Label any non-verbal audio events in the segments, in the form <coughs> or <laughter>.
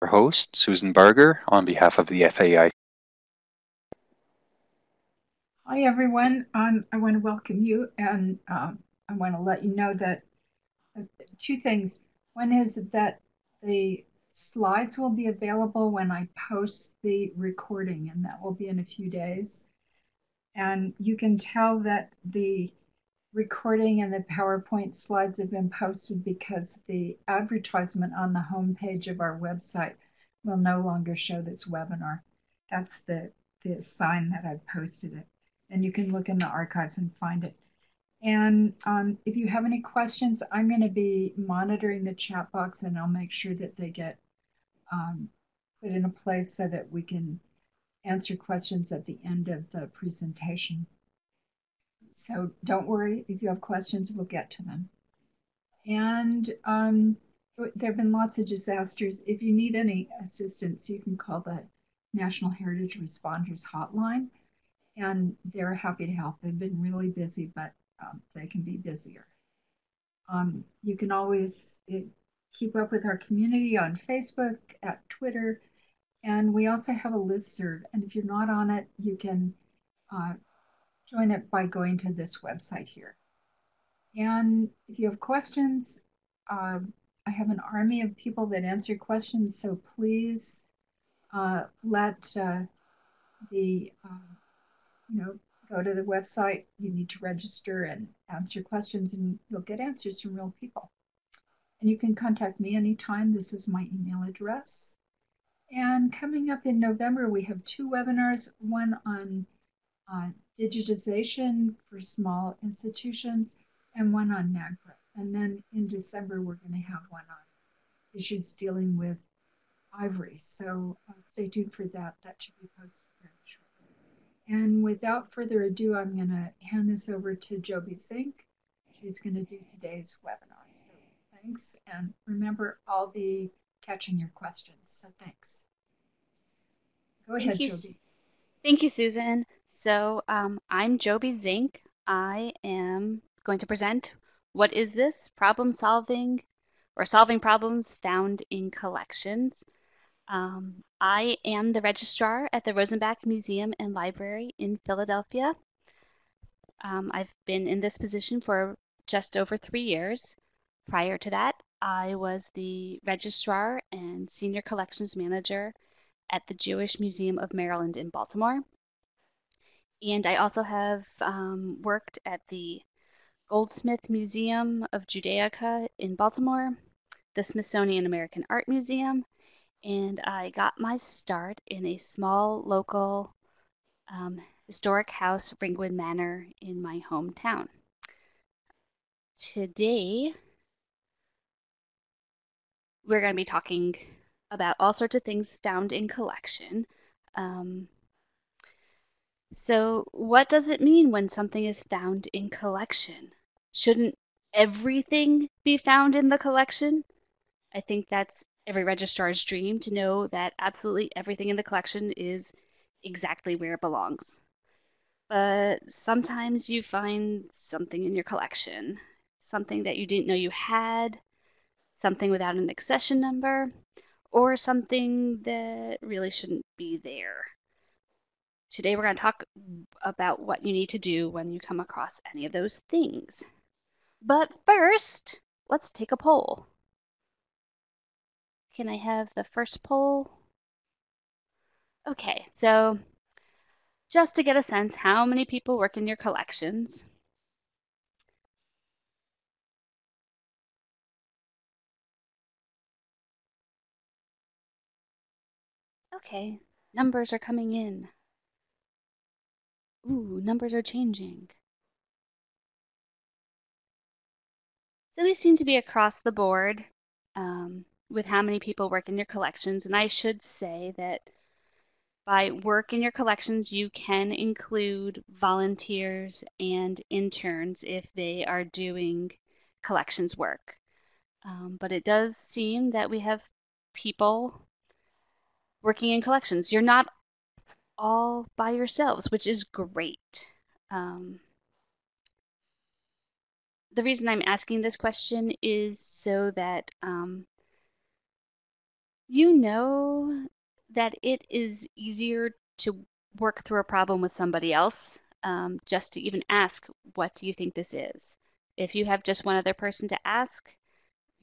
Our host, Susan Barger, on behalf of the FAI. Hi, everyone. Um, I want to welcome you, and um, I want to let you know that uh, two things. One is that the slides will be available when I post the recording, and that will be in a few days. And you can tell that the recording and the PowerPoint slides have been posted because the advertisement on the homepage of our website will no longer show this webinar. That's the, the sign that I've posted it and you can look in the archives and find it. And um, if you have any questions, I'm going to be monitoring the chat box and I'll make sure that they get um, put in a place so that we can answer questions at the end of the presentation. So don't worry, if you have questions, we'll get to them. And um, there have been lots of disasters. If you need any assistance, you can call the National Heritage Responders Hotline and they're happy to help. They've been really busy, but um, they can be busier. Um, you can always it, keep up with our community on Facebook, at Twitter, and we also have a list serve. And if you're not on it, you can uh, join it by going to this website here. And if you have questions, uh, I have an army of people that answer questions, so please uh, let uh, the um, you know, go to the website, you need to register and answer questions, and you'll get answers from real people. And you can contact me anytime. This is my email address. And coming up in November, we have two webinars one on uh, digitization for small institutions and one on NAGPRA. And then in December, we're going to have one on issues dealing with ivory. So uh, stay tuned for that. That should be posted very shortly. And without further ado, I'm going to hand this over to Joby Zink. She's going to do today's webinar. So thanks. And remember, I'll be catching your questions. So thanks. Go Thank ahead, you. Joby. Thank you, Susan. So um, I'm Joby Zink. I am going to present what is this problem solving or solving problems found in collections. Um, I am the registrar at the Rosenbach Museum and Library in Philadelphia. Um, I've been in this position for just over three years. Prior to that, I was the registrar and senior collections manager at the Jewish Museum of Maryland in Baltimore. And I also have um, worked at the Goldsmith Museum of Judaica in Baltimore, the Smithsonian American Art Museum, and I got my start in a small local um, historic house, Ringwood Manor, in my hometown. Today, we're going to be talking about all sorts of things found in collection. Um, so, what does it mean when something is found in collection? Shouldn't everything be found in the collection? I think that's every registrar's dream to know that absolutely everything in the collection is exactly where it belongs. But sometimes you find something in your collection, something that you didn't know you had, something without an accession number, or something that really shouldn't be there. Today we're going to talk about what you need to do when you come across any of those things. But first, let's take a poll. Can I have the first poll? Okay, so just to get a sense, how many people work in your collections? Okay, numbers are coming in. Ooh, numbers are changing. So we seem to be across the board. Um, with how many people work in your collections. And I should say that by work in your collections, you can include volunteers and interns if they are doing collections work. Um, but it does seem that we have people working in collections. You're not all by yourselves, which is great. Um, the reason I'm asking this question is so that um, you know that it is easier to work through a problem with somebody else um, just to even ask, what do you think this is? If you have just one other person to ask,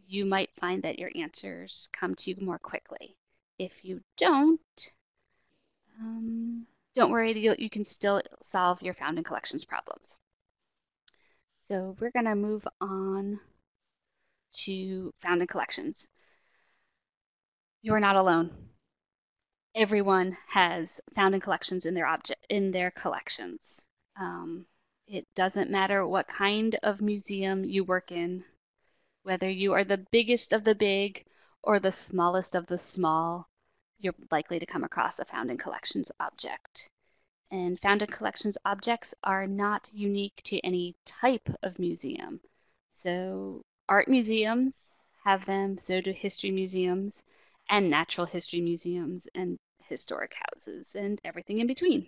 you might find that your answers come to you more quickly. If you don't, um, don't worry, you, can still solve your found in collections problems. So we're going to move on to found in collections. You are not alone. Everyone has found in collections in their object in their collections. Um, it doesn't matter what kind of museum you work in, whether you are the biggest of the big or the smallest of the small, you're likely to come across a found in collections object. And found in collections objects are not unique to any type of museum. So art museums have them, so do history museums and natural history museums and historic houses and everything in between.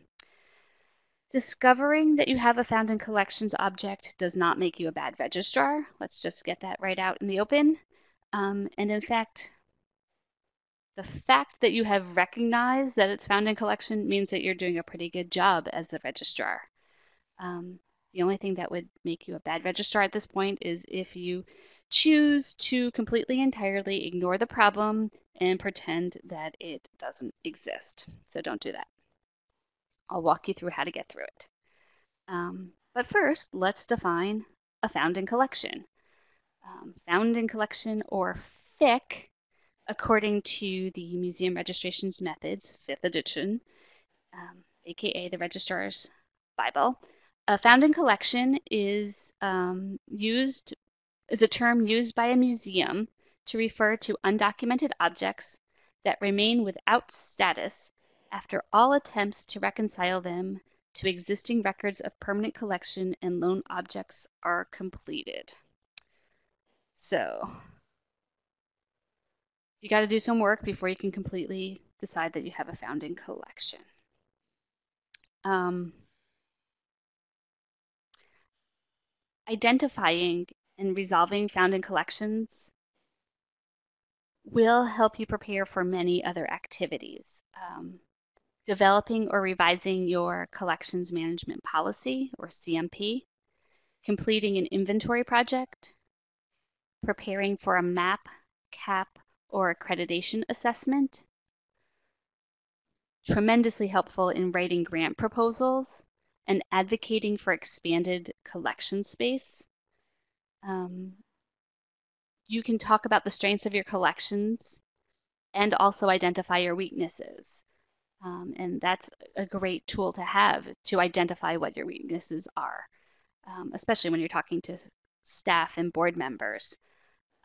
Discovering that you have a found in collections object does not make you a bad registrar. Let's just get that right out in the open. Um, and in fact, the fact that you have recognized that it's found in collection means that you're doing a pretty good job as the registrar. Um, the only thing that would make you a bad registrar at this point is if you choose to completely entirely ignore the problem and pretend that it doesn't exist. So don't do that. I'll walk you through how to get through it. Um, but first, let's define a found in collection. Um, found in collection, or FIC, according to the Museum Registrations Methods, 5th edition, um, aka the Registrar's Bible, a found in collection is um, used is a term used by a museum to refer to undocumented objects that remain without status after all attempts to reconcile them to existing records of permanent collection and loan objects are completed. So you got to do some work before you can completely decide that you have a found in collection. Um, identifying and resolving found in collections will help you prepare for many other activities. Um, developing or revising your collections management policy or CMP, completing an inventory project, preparing for a MAP, CAP, or accreditation assessment, tremendously helpful in writing grant proposals and advocating for expanded collection space. Um, you can talk about the strengths of your collections and also identify your weaknesses. Um, and that's a great tool to have to identify what your weaknesses are, um, especially when you're talking to staff and board members.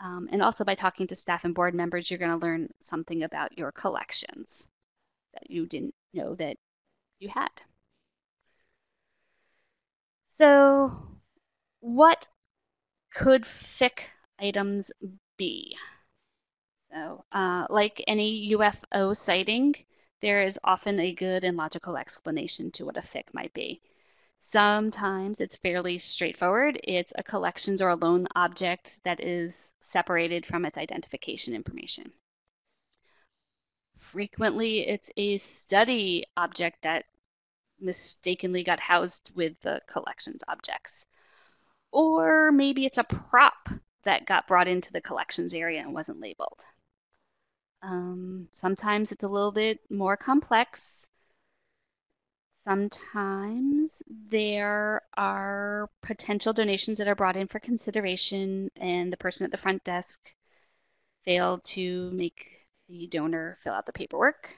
Um, and also by talking to staff and board members, you're going to learn something about your collections that you didn't know that you had. So what could FIC items be? So uh, like any UFO sighting, there is often a good and logical explanation to what a FIC might be. Sometimes it's fairly straightforward. It's a collections or a loan object that is separated from its identification information. Frequently, it's a study object that mistakenly got housed with the collections objects. Or maybe it's a prop that got brought into the collections area and wasn't labeled. Um, sometimes it's a little bit more complex. Sometimes there are potential donations that are brought in for consideration, and the person at the front desk failed to make the donor fill out the paperwork.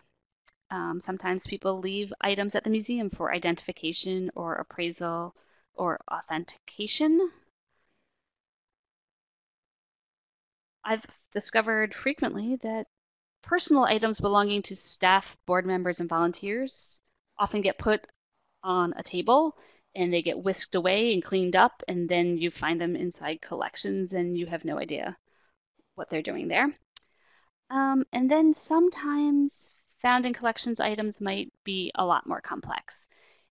Um, sometimes people leave items at the museum for identification or appraisal or authentication. I've discovered frequently that personal items belonging to staff, board members, and volunteers often get put on a table and they get whisked away and cleaned up, and then you find them inside collections and you have no idea what they're doing there. Um, and then sometimes found in collections items might be a lot more complex.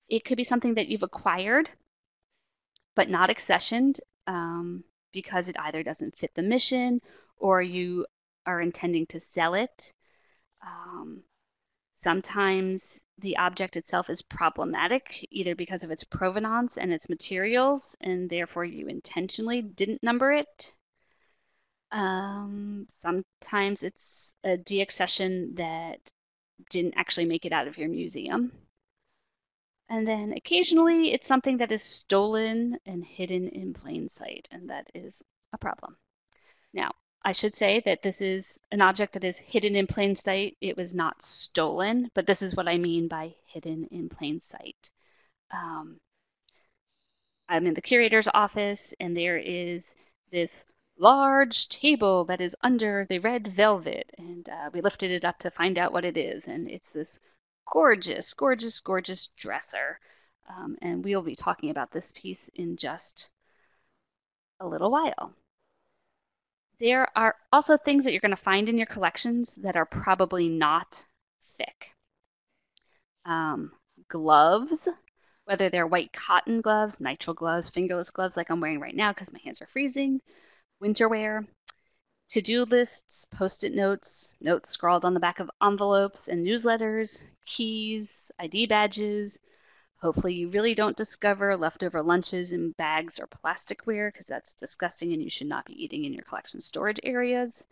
It could be something that you've acquired but not accessioned um, because it either doesn't fit the mission or you are intending to sell it. Um, sometimes the object itself is problematic, either because of its provenance and its materials, and therefore you intentionally didn't number it. Um, sometimes it's a deaccession that didn't actually make it out of your museum. And then occasionally it's something that is stolen and hidden in plain sight, and that is a problem. Now, I should say that this is an object that is hidden in plain sight. It was not stolen, but this is what I mean by hidden in plain sight. Um, I'm in the curator's office, and there is this large table that is under the red velvet, and uh, we lifted it up to find out what it is, and it's this gorgeous, gorgeous, gorgeous dresser. Um, and we'll be talking about this piece in just a little while. There are also things that you're going to find in your collections that are probably not FIC. Um, gloves, whether they're white cotton gloves, nitrile gloves, fingerless gloves like I'm wearing right now because my hands are freezing, winter wear, to-do lists, post-it notes, notes scrawled on the back of envelopes and newsletters, keys, ID badges. Hopefully you really don't discover leftover lunches in bags or plasticware because that's disgusting and you should not be eating in your collection storage areas.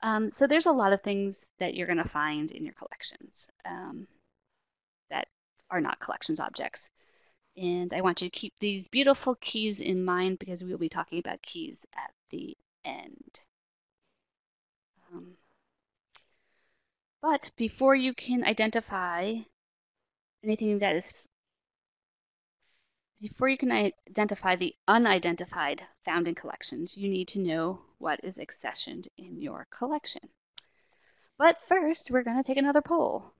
Um, so there's a lot of things that you're going to find in your collections um, that are not collections objects. And I want you to keep these beautiful keys in mind because we will be talking about keys at the end. Um, but before you can identify anything that is, before you can identify the unidentified found in collections, you need to know what is accessioned in your collection. But first, we're going to take another poll.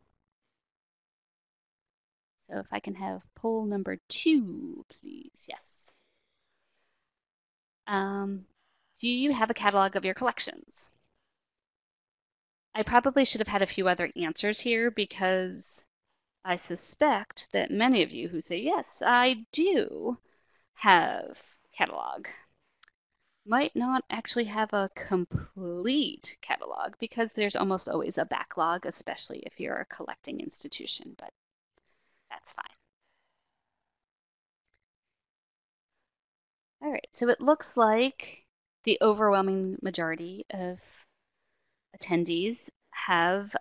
So if I can have poll number two, please. Yes. Um, do you have a catalog of your collections? I probably should have had a few other answers here because I suspect that many of you who say, yes, I do have catalog, might not actually have a complete catalog because there's almost always a backlog, especially if you're a collecting institution, but that's fine. All right, so it looks like the overwhelming majority of attendees have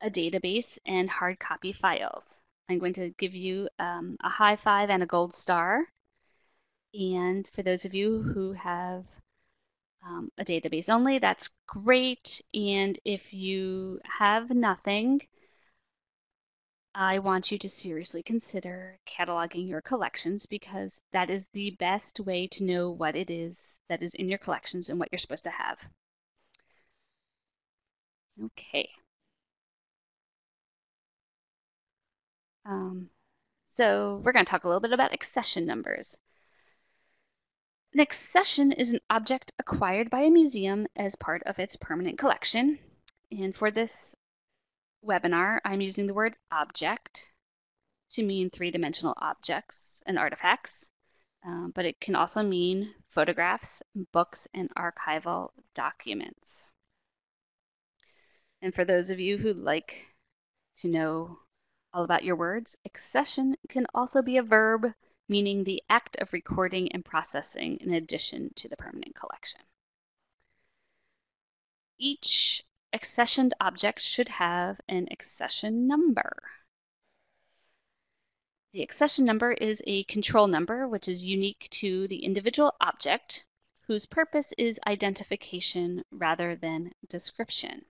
a database and hard copy files. I'm going to give you um, a high five and a gold star. And for those of you who have um, a database only, that's great. And if you have nothing, I want you to seriously consider cataloging your collections because that is the best way to know what it is that is in your collections and what you're supposed to have. Okay. Um, so we're going to talk a little bit about accession numbers. An accession is an object acquired by a museum as part of its permanent collection. And for this webinar, I'm using the word object to mean three-dimensional objects and artifacts, um, but it can also mean photographs, books, and archival documents. And for those of you who like to know all about your words, accession can also be a verb meaning the act of recording and processing in addition to the permanent collection. Each accessioned object should have an accession number. The accession number is a control number which is unique to the individual object whose purpose is identification rather than description.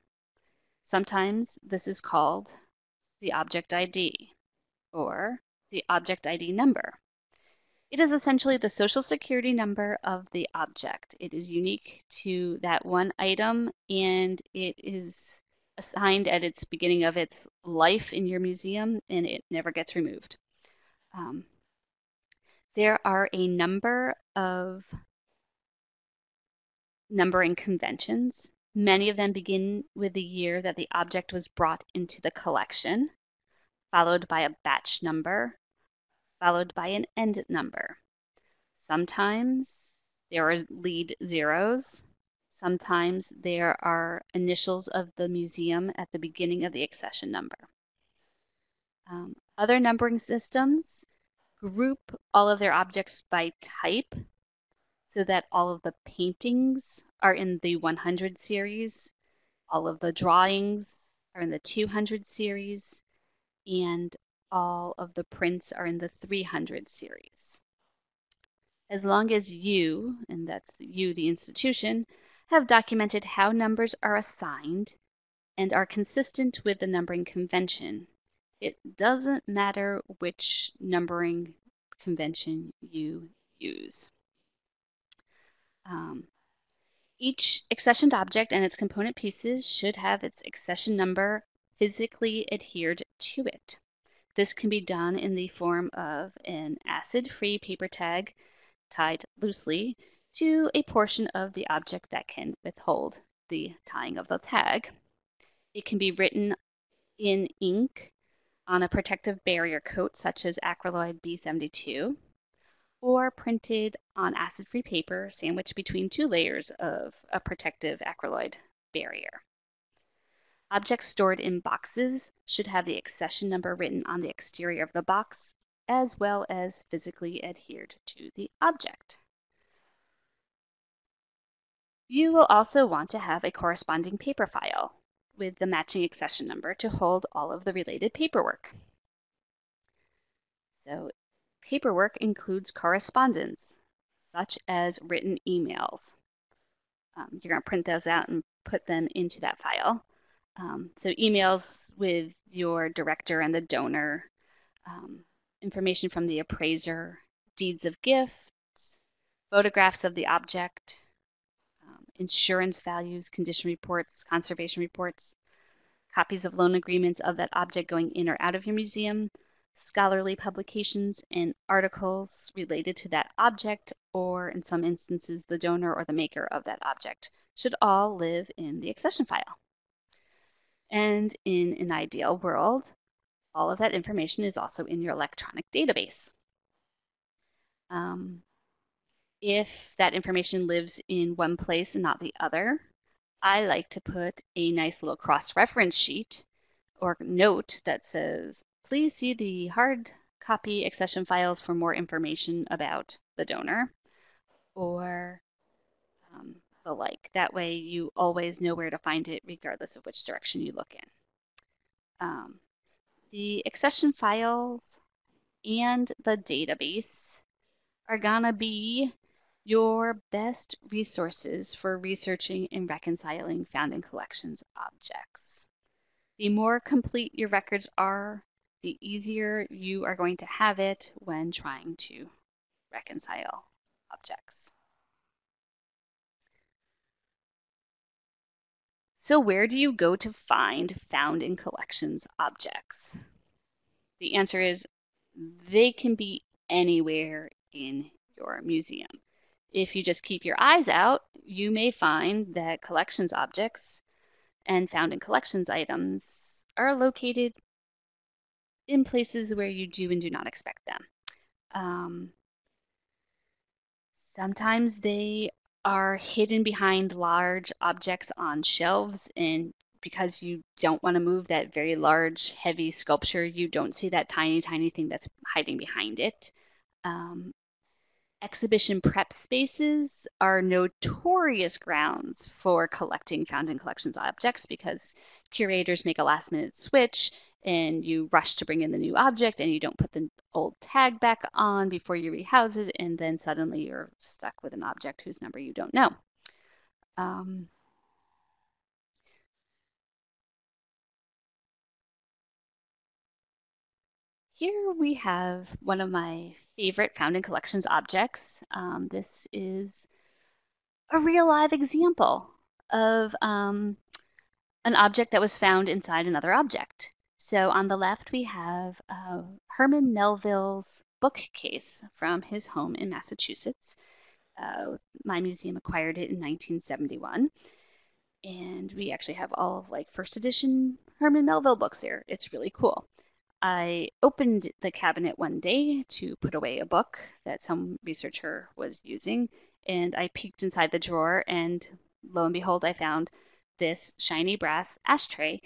Sometimes this is called the object ID or the object ID number. It is essentially the social security number of the object. It is unique to that one item and it is assigned at its beginning of its life in your museum and it never gets removed. Um, there are a number of numbering conventions Many of them begin with the year that the object was brought into the collection, followed by a batch number, followed by an end number. Sometimes there are lead zeros, Sometimes there are initials of the museum at the beginning of the accession number. Um, other numbering systems group all of their objects by type so that all of the paintings are in the 100 series, all of the drawings are in the 200 series, and all of the prints are in the 300 series. As long as you, and that's you, the institution, have documented how numbers are assigned and are consistent with the numbering convention, it doesn't matter which numbering convention you use. Um, each accessioned object and its component pieces should have its accession number physically adhered to it. This can be done in the form of an acid-free paper tag tied loosely to a portion of the object that can withhold the tying of the tag. It can be written in ink on a protective barrier coat such as Acryloid B72 or printed on acid-free paper sandwiched between two layers of a protective acryloid barrier. Objects stored in boxes should have the accession number written on the exterior of the box as well as physically adhered to the object. You will also want to have a corresponding paper file with the matching accession number to hold all of the related paperwork. So paperwork includes correspondence, such as written emails. Um, you're going to print those out and put them into that file. Um, so emails with your director and the donor, um, information from the appraiser, deeds of gifts, photographs of the object, um, insurance values, condition reports, conservation reports, copies of loan agreements of that object going in or out of your museum, scholarly publications, and articles related to that object, or in some instances, the donor or the maker of that object, should all live in the accession file. And in an ideal world, all of that information is also in your electronic database. Um, if that information lives in one place and not the other, I like to put a nice little cross-reference sheet or note that says, please see the hard copy accession files for more information about the donor or um, the like. That way you always know where to find it regardless of which direction you look in. Um, the accession files and the database are gonna be your best resources for researching and reconciling found in collections objects. The more complete your records are, the easier you are going to have it when trying to reconcile objects. So where do you go to find found in collections objects? The answer is they can be anywhere in your museum. If you just keep your eyes out, you may find that collections objects and found in collections items are located in places where you do and do not expect them. Um, sometimes they are hidden behind large objects on shelves and because you don't want to move that very large, heavy sculpture, you don't see that tiny, tiny thing that's hiding behind it. Um, Exhibition prep spaces are notorious grounds for collecting found in collections objects because curators make a last minute switch and you rush to bring in the new object and you don't put the old tag back on before you rehouse it and then suddenly you're stuck with an object whose number you don't know. Um, Here we have one of my favorite found in collections objects. Um, this is a real live example of um, an object that was found inside another object. So on the left we have uh, Herman Melville's bookcase from his home in Massachusetts. Uh, my museum acquired it in 1971. And we actually have all of like first edition Herman Melville books here. It's really cool. I opened the cabinet one day to put away a book that some researcher was using, and I peeked inside the drawer, and lo and behold, I found this shiny brass ashtray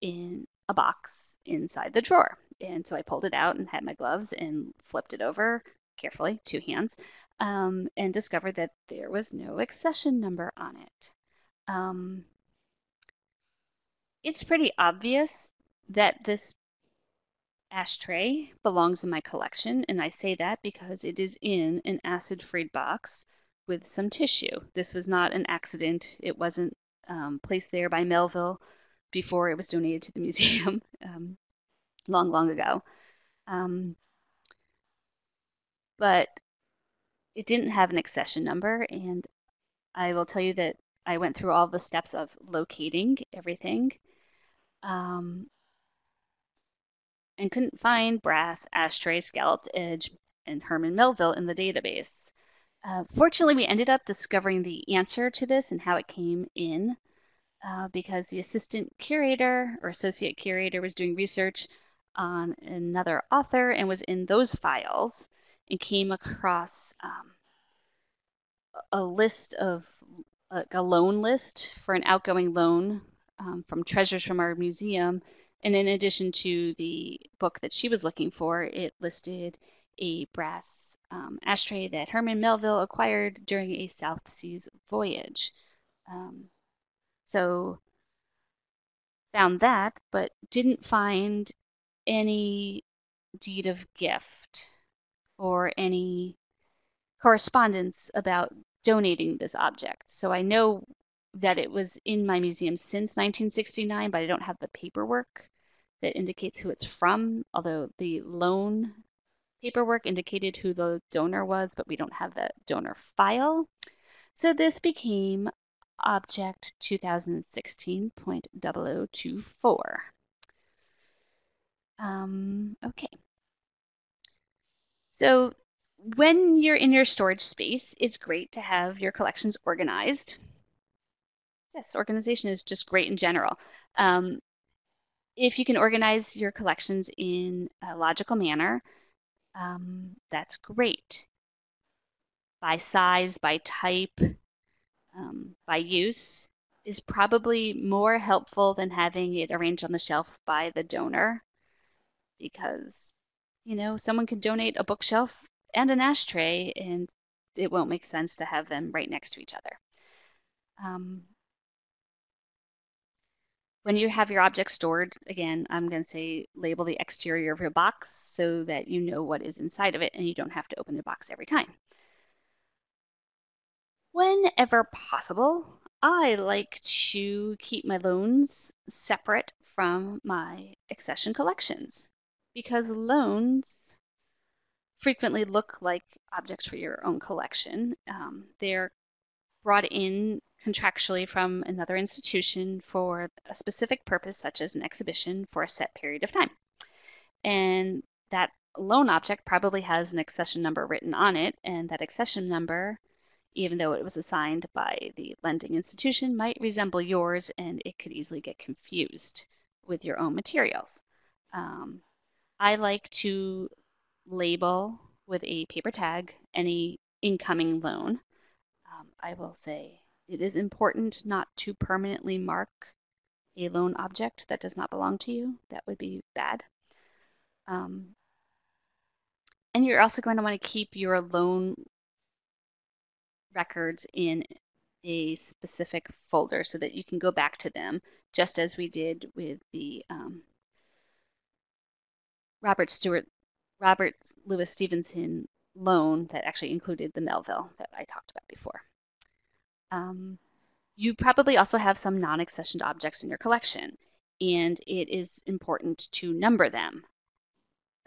in a box inside the drawer. And so I pulled it out and had my gloves and flipped it over carefully, two hands, um, and discovered that there was no accession number on it. Um, it's pretty obvious that this ashtray belongs in my collection, and I say that because it is in an acid-free box with some tissue. This was not an accident. It wasn't um, placed there by Melville before it was donated to the museum <laughs> um, long, long ago. Um, but it didn't have an accession number, and I will tell you that I went through all the steps of locating everything um, and couldn't find brass, ashtray, scalloped edge, and Herman Melville in the database. Uh, fortunately, we ended up discovering the answer to this and how it came in uh, because the assistant curator or associate curator was doing research on another author and was in those files and came across um, a list of a loan list for an outgoing loan um, from Treasures from Our Museum. And in addition to the book that she was looking for, it listed a brass um, ashtray that Herman Melville acquired during a South Seas voyage. Um, so found that, but didn't find any deed of gift or any correspondence about donating this object. So I know that it was in my museum since 1969, but I don't have the paperwork that indicates who it's from, although the loan paperwork indicated who the donor was, but we don't have the donor file. So this became object 2016.0024. Um, okay. So when you're in your storage space, it's great to have your collections organized. Yes, organization is just great in general. Um, if you can organize your collections in a logical manner, um, that's great. By size, by type, um, by use is probably more helpful than having it arranged on the shelf by the donor because, you know, someone can donate a bookshelf and an ashtray and it won't make sense to have them right next to each other. Um, when you have your objects stored, again, I'm going to say label the exterior of your box so that you know what is inside of it and you don't have to open the box every time. Whenever possible, I like to keep my loans separate from my accession collections because loans frequently look like objects for your own collection. Um, they're brought in contractually from another institution for a specific purpose, such as an exhibition for a set period of time. And that loan object probably has an accession number written on it, and that accession number, even though it was assigned by the lending institution, might resemble yours, and it could easily get confused with your own materials. Um, I like to label with a paper tag any incoming loan. Um, I will say it is important not to permanently mark a loan object that does not belong to you. That would be bad. Um, and you're also going to want to keep your loan records in a specific folder so that you can go back to them, just as we did with the um, Robert Stewart, Robert Louis Stevenson loan that actually included the Melville that I talked about before. Um, you probably also have some non-accessioned objects in your collection, and it is important to number them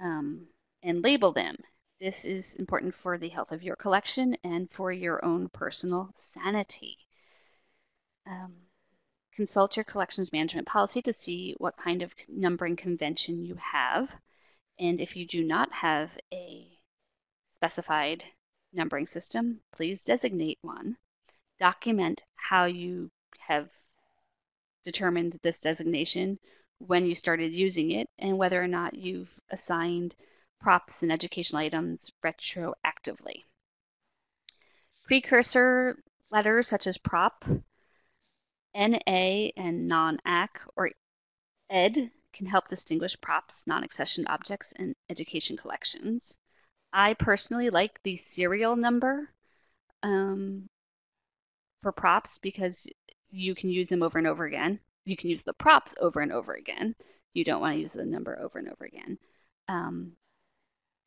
um, and label them. This is important for the health of your collection and for your own personal sanity. Um, consult your collections management policy to see what kind of numbering convention you have. And if you do not have a specified numbering system, please designate one document how you have determined this designation, when you started using it, and whether or not you've assigned props and educational items retroactively. Precursor letters such as prop NA and non-AC or ED can help distinguish props, non-accessioned objects, and education collections. I personally like the serial number um, for props because you can use them over and over again. You can use the props over and over again. You don't want to use the number over and over again. Um,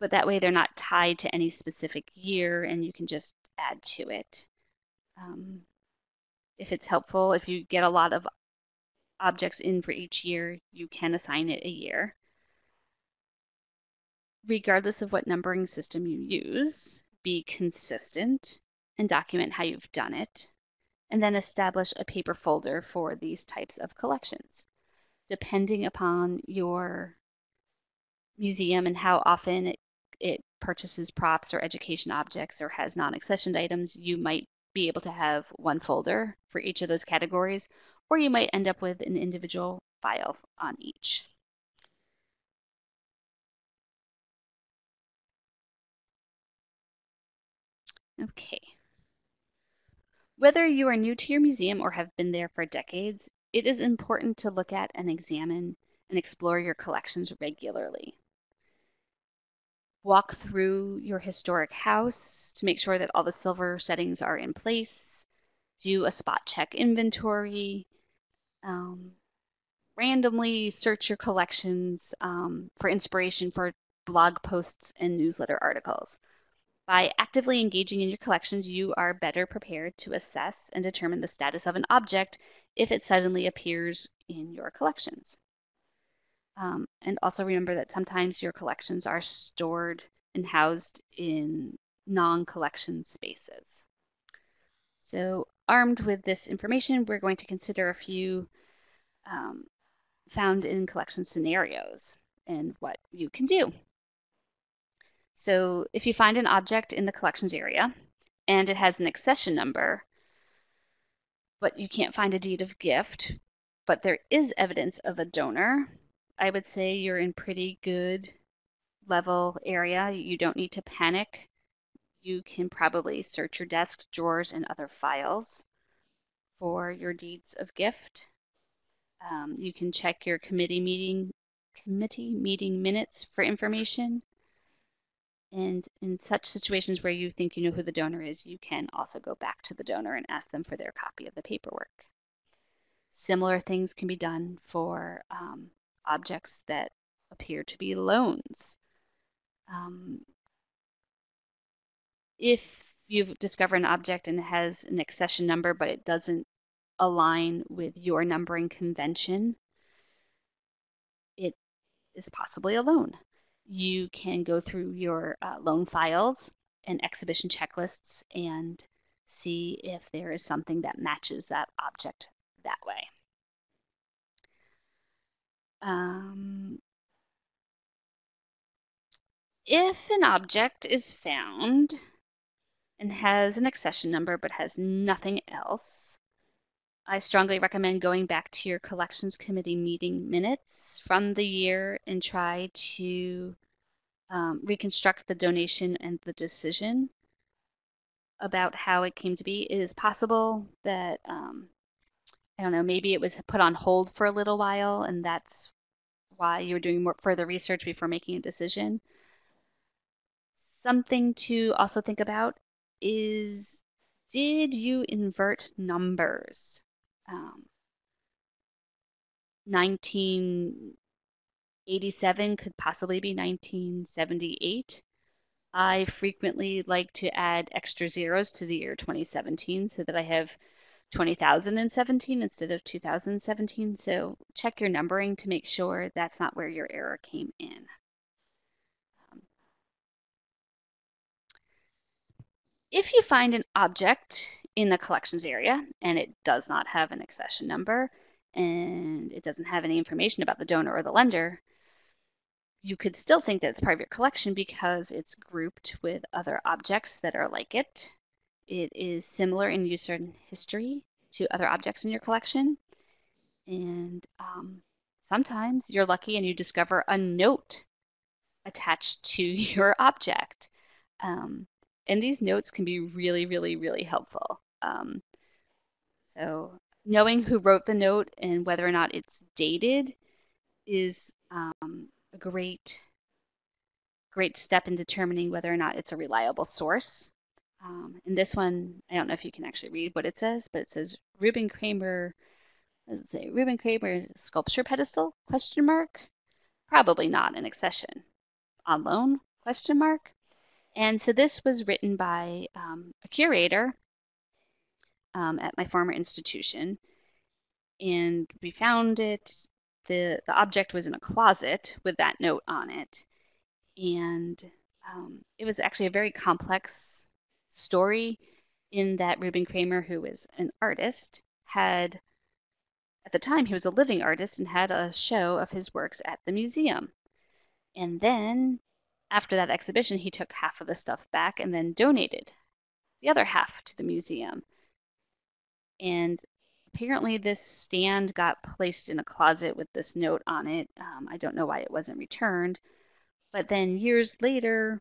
but that way they're not tied to any specific year and you can just add to it. Um, if it's helpful, if you get a lot of objects in for each year, you can assign it a year. Regardless of what numbering system you use, be consistent and document how you've done it, and then establish a paper folder for these types of collections. Depending upon your museum and how often it, purchases props or education objects or has non-accessioned items, you might be able to have one folder for each of those categories, or you might end up with an individual file on each. Okay. Whether you are new to your museum or have been there for decades, it is important to look at and examine and explore your collections regularly. Walk through your historic house to make sure that all the silver settings are in place. Do a spot check inventory. Um, randomly search your collections um, for inspiration for blog posts and newsletter articles. By actively engaging in your collections, you are better prepared to assess and determine the status of an object if it suddenly appears in your collections. Um, and also remember that sometimes your collections are stored and housed in non-collection spaces. So armed with this information, we're going to consider a few um, found in collection scenarios and what you can do. So if you find an object in the collections area and it has an accession number, but you can't find a deed of gift, but there is evidence of a donor, I would say you're in pretty good level area. You don't need to panic. You can probably search your desk, drawers, and other files for your deeds of gift. Um, you can check your committee meeting committee meeting minutes for information. And in such situations where you think you know who the donor is, you can also go back to the donor and ask them for their copy of the paperwork. Similar things can be done for um, objects that appear to be loans. Um, if you discover an object and it has an accession number, but it doesn't align with your numbering convention, it is possibly a loan. You can go through your uh, loan files and exhibition checklists and see if there is something that matches that object that way. Um, if an object is found and has an accession number but has nothing else, I strongly recommend going back to your collections committee meeting minutes from the year and try to um, reconstruct the donation and the decision about how it came to be. It is possible that um, I don't know, maybe it was put on hold for a little while and that's why you were doing more further research before making a decision. Something to also think about is did you invert numbers? Um, 1987 could possibly be 1978. I frequently like to add extra zeros to the year 2017 so that I have 20,017 instead of 2017. So check your numbering to make sure that's not where your error came in. If you find an object in the collections area and it does not have an accession number and it doesn't have any information about the donor or the lender, you could still think that it's part of your collection because it's grouped with other objects that are like it it is similar in use and history to other objects in your collection. And um, sometimes you're lucky and you discover a note attached to <laughs> your object. Um, and these notes can be really, really, really helpful. Um, so knowing who wrote the note and whether or not it's dated is um, a great great step in determining whether or not it's a reliable source. Um, in this one, I don't know if you can actually read what it says, but it says Reuben Kramer, it say Reuben Kramer sculpture pedestal? Question mark. Probably not an accession. On loan? Question mark. And so this was written by um, a curator um, at my former institution, and we found it. the The object was in a closet with that note on it, and um, it was actually a very complex story in that Reuben Kramer, who was an artist, had at the time he was a living artist and had a show of his works at the museum. And then after that exhibition, he took half of the stuff back and then donated the other half to the museum. And apparently, this stand got placed in a closet with this note on it. Um, I don't know why it wasn't returned. But then years later,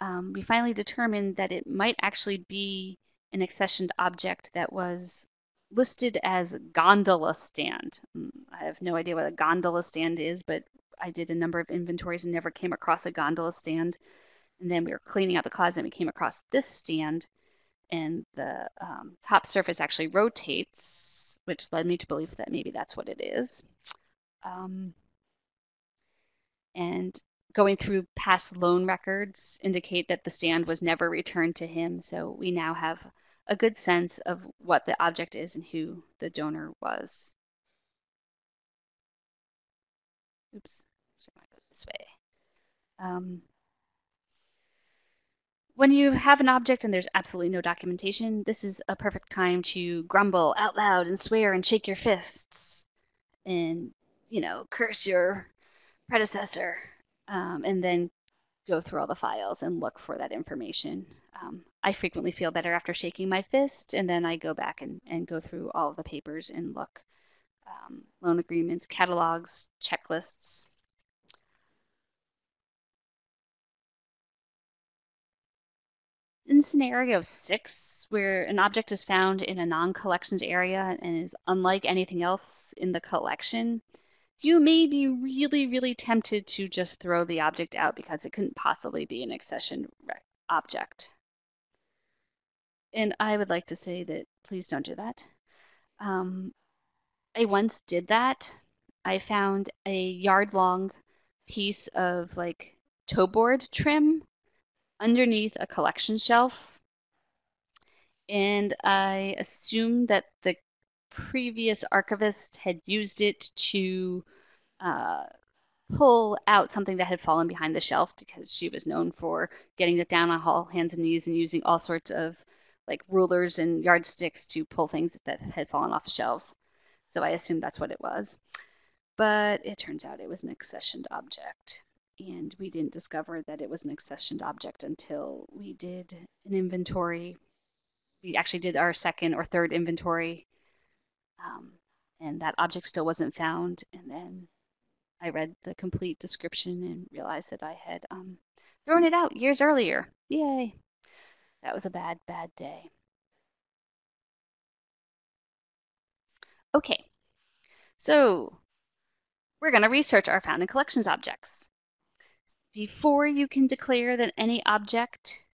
um, we finally determined that it might actually be an accessioned object that was listed as gondola stand. Mm, I have no idea what a gondola stand is, but I did a number of inventories and never came across a gondola stand. And then we were cleaning out the closet and we came across this stand, and the um, top surface actually rotates, which led me to believe that maybe that's what it is. Um, and going through past loan records indicate that the stand was never returned to him, so we now have a good sense of what the object is and who the donor was. Oops, I go this way? Um, when you have an object and there's absolutely no documentation, this is a perfect time to grumble out loud and swear and shake your fists and, you know, curse your predecessor um, and then go through all the files and look for that information. Um, I frequently feel better after shaking my fist, and then I go back and, and go through all of the papers and look. Um, loan agreements, catalogs, checklists. In scenario six, where an object is found in a non-collections area and is unlike anything else in the collection, you may be really, really tempted to just throw the object out because it couldn't possibly be an accession object. And I would like to say that please don't do that. Um, I once did that. I found a yard long piece of like toe board trim underneath a collection shelf. And I assumed that the previous archivist had used it to uh, pull out something that had fallen behind the shelf because she was known for getting it down on all hands and knees and using all sorts of like rulers and yardsticks to pull things that had fallen off the shelves. So I assumed that's what it was. But it turns out it was an accessioned object. And we didn't discover that it was an accessioned object until we did an inventory. We actually did our second or third inventory um, and that object still wasn't found. And then I read the complete description and realized that I had um, thrown it out years earlier. Yay! That was a bad, bad day. Okay, so we're going to research our found in collections objects. Before you can declare that any object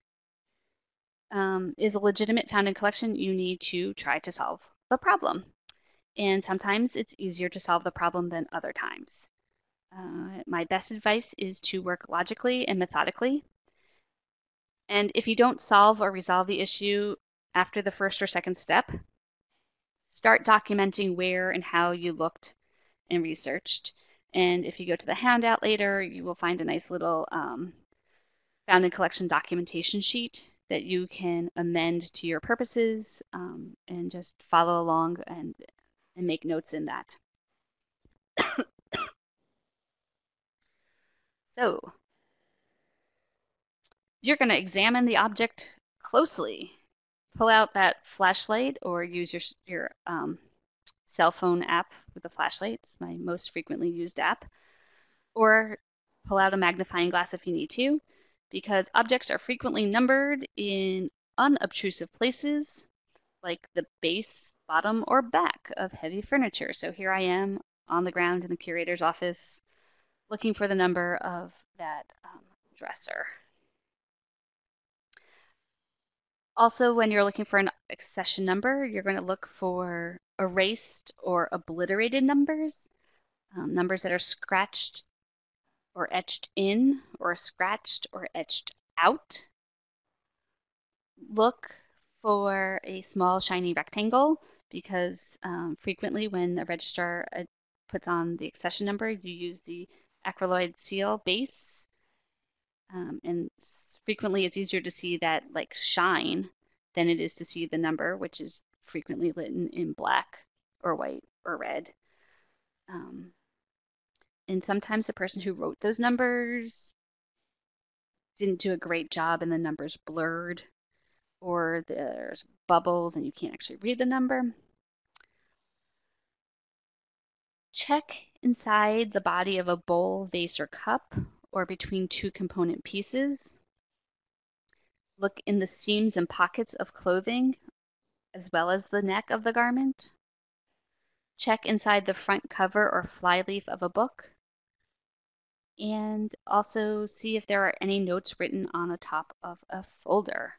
um, is a legitimate found in collection, you need to try to solve the problem. And sometimes it's easier to solve the problem than other times. Uh, my best advice is to work logically and methodically. And if you don't solve or resolve the issue after the first or second step, start documenting where and how you looked and researched. And if you go to the handout later, you will find a nice little um, found in collection documentation sheet that you can amend to your purposes um, and just follow along and and make notes in that. <coughs> so, you're going to examine the object closely. Pull out that flashlight or use your, your um, cell phone app with a flashlight. It's my most frequently used app. Or pull out a magnifying glass if you need to, because objects are frequently numbered in unobtrusive places, like the base bottom or back of heavy furniture. So here I am on the ground in the curator's office looking for the number of that um, dresser. Also, when you're looking for an accession number, you're going to look for erased or obliterated numbers, um, numbers that are scratched or etched in, or scratched or etched out. Look for a small shiny rectangle because um, frequently when a registrar uh, puts on the accession number, you use the acryloid seal base. Um, and frequently it's easier to see that like shine than it is to see the number, which is frequently written in black or white or red. Um, and sometimes the person who wrote those numbers didn't do a great job and the numbers blurred or there's bubbles and you can't actually read the number. Check inside the body of a bowl, vase, or cup, or between two component pieces. Look in the seams and pockets of clothing, as well as the neck of the garment. Check inside the front cover or flyleaf of a book. And also see if there are any notes written on the top of a folder.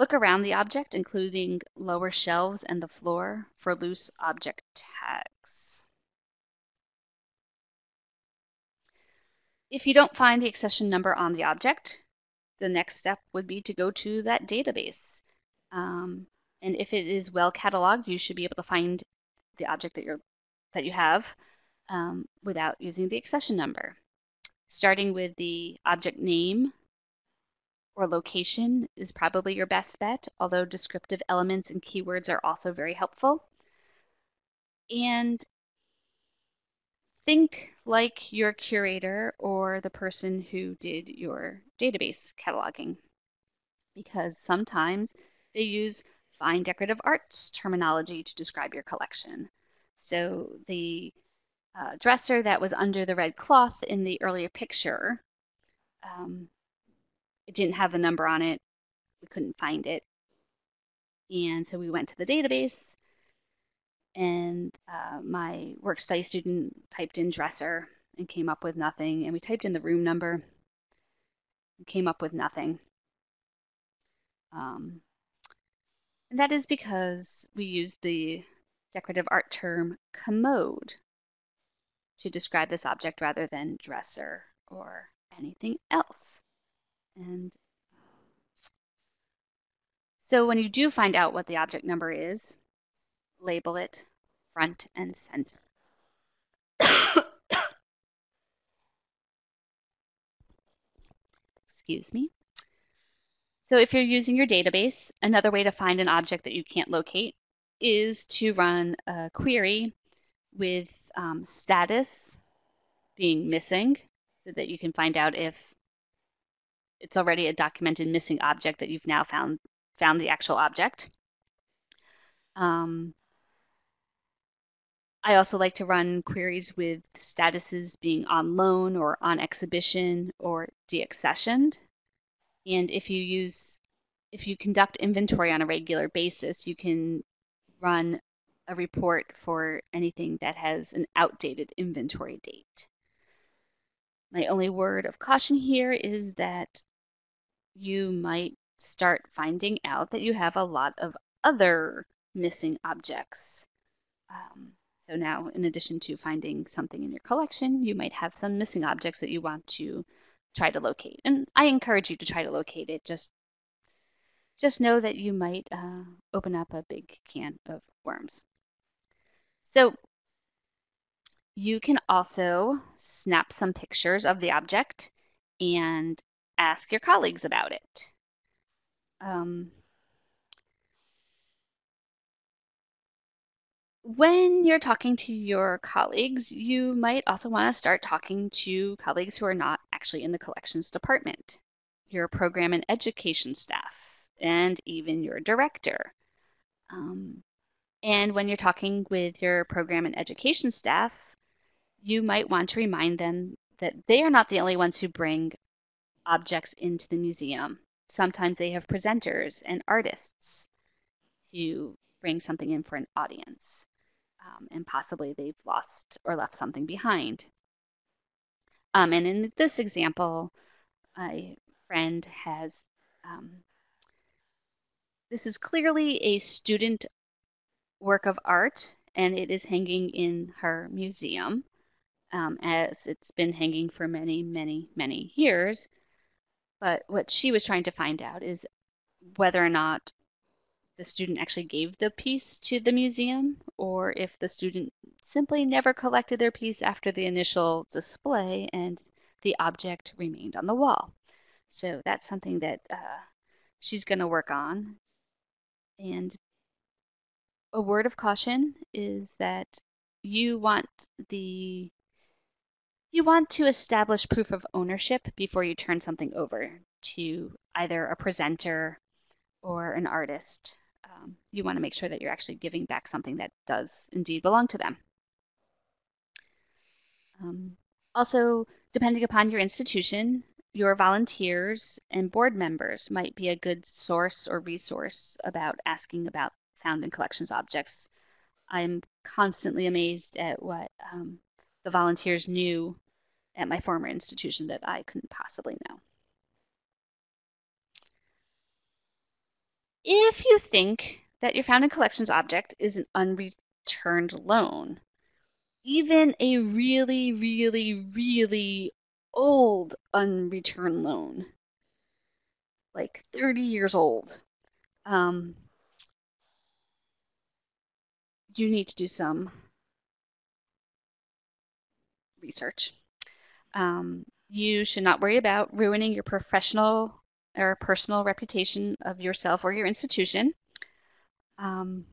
Look around the object, including lower shelves and the floor, for loose object tags. If you don't find the accession number on the object, the next step would be to go to that database. Um, and if it is well cataloged, you should be able to find the object that you're that you have um, without using the accession number. Starting with the object name or location is probably your best bet, although descriptive elements and keywords are also very helpful. And think like your curator or the person who did your database cataloging, because sometimes they use fine decorative arts terminology to describe your collection. So the uh, dresser that was under the red cloth in the earlier picture um, it didn't have a number on it. We couldn't find it. And so we went to the database and uh, my work study student typed in dresser and came up with nothing. And we typed in the room number and came up with nothing. Um, and that is because we used the decorative art term commode to describe this object rather than dresser or anything else. And so when you do find out what the object number is, label it front and center. <coughs> Excuse me. So if you're using your database, another way to find an object that you can't locate is to run a query with um, status being missing so that you can find out if it's already a documented missing object that you've now found found the actual object. Um, I also like to run queries with statuses being on loan or on exhibition or deaccessioned. And if you use, if you conduct inventory on a regular basis, you can run a report for anything that has an outdated inventory date. My only word of caution here is that you might start finding out that you have a lot of other missing objects. Um, so now, in addition to finding something in your collection, you might have some missing objects that you want to try to locate. And I encourage you to try to locate it. Just, just know that you might uh, open up a big can of worms. So you can also snap some pictures of the object and ask your colleagues about it. Um, when you're talking to your colleagues, you might also want to start talking to colleagues who are not actually in the collections department, your program and education staff, and even your director. Um, and when you're talking with your program and education staff, you might want to remind them that they are not the only ones who bring objects into the museum. Sometimes they have presenters and artists. to bring something in for an audience. Um, and possibly they've lost or left something behind. Um, and in this example, a friend has, um, this is clearly a student work of art and it is hanging in her museum um, as it's been hanging for many, many, many years. But what she was trying to find out is whether or not the student actually gave the piece to the museum or if the student simply never collected their piece after the initial display and the object remained on the wall. So that's something that uh, she's going to work on. And a word of caution is that you want the you want to establish proof of ownership before you turn something over to either a presenter or an artist. Um, you want to make sure that you're actually giving back something that does indeed belong to them. Um, also, depending upon your institution, your volunteers and board members might be a good source or resource about asking about found in collections objects. I'm constantly amazed at what um, the volunteers knew at my former institution that I couldn't possibly know. If you think that your found in collections object is an unreturned loan, even a really, really, really old unreturned loan, like 30 years old, um, you need to do some research. Um, you should not worry about ruining your professional or personal reputation of yourself or your institution. Um,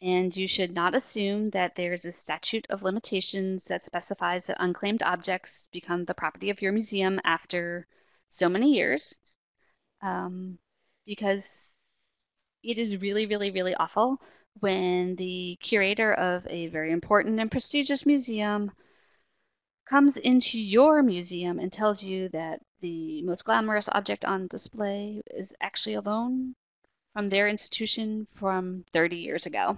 and you should not assume that there's a statute of limitations that specifies that unclaimed objects become the property of your museum after so many years. Um, because it is really, really, really awful when the curator of a very important and prestigious museum comes into your museum and tells you that the most glamorous object on display is actually a loan from their institution from 30 years ago.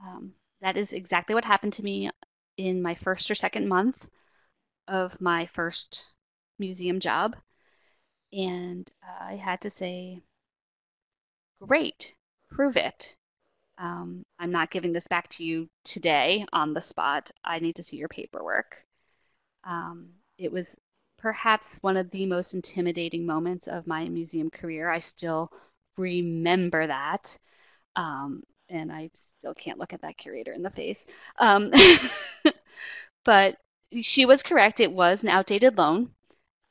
Um, that is exactly what happened to me in my first or second month of my first museum job. And I had to say, great, prove it. Um, I'm not giving this back to you today on the spot. I need to see your paperwork. Um, it was perhaps one of the most intimidating moments of my museum career. I still remember that. Um, and I still can't look at that curator in the face. Um, <laughs> but she was correct. It was an outdated loan.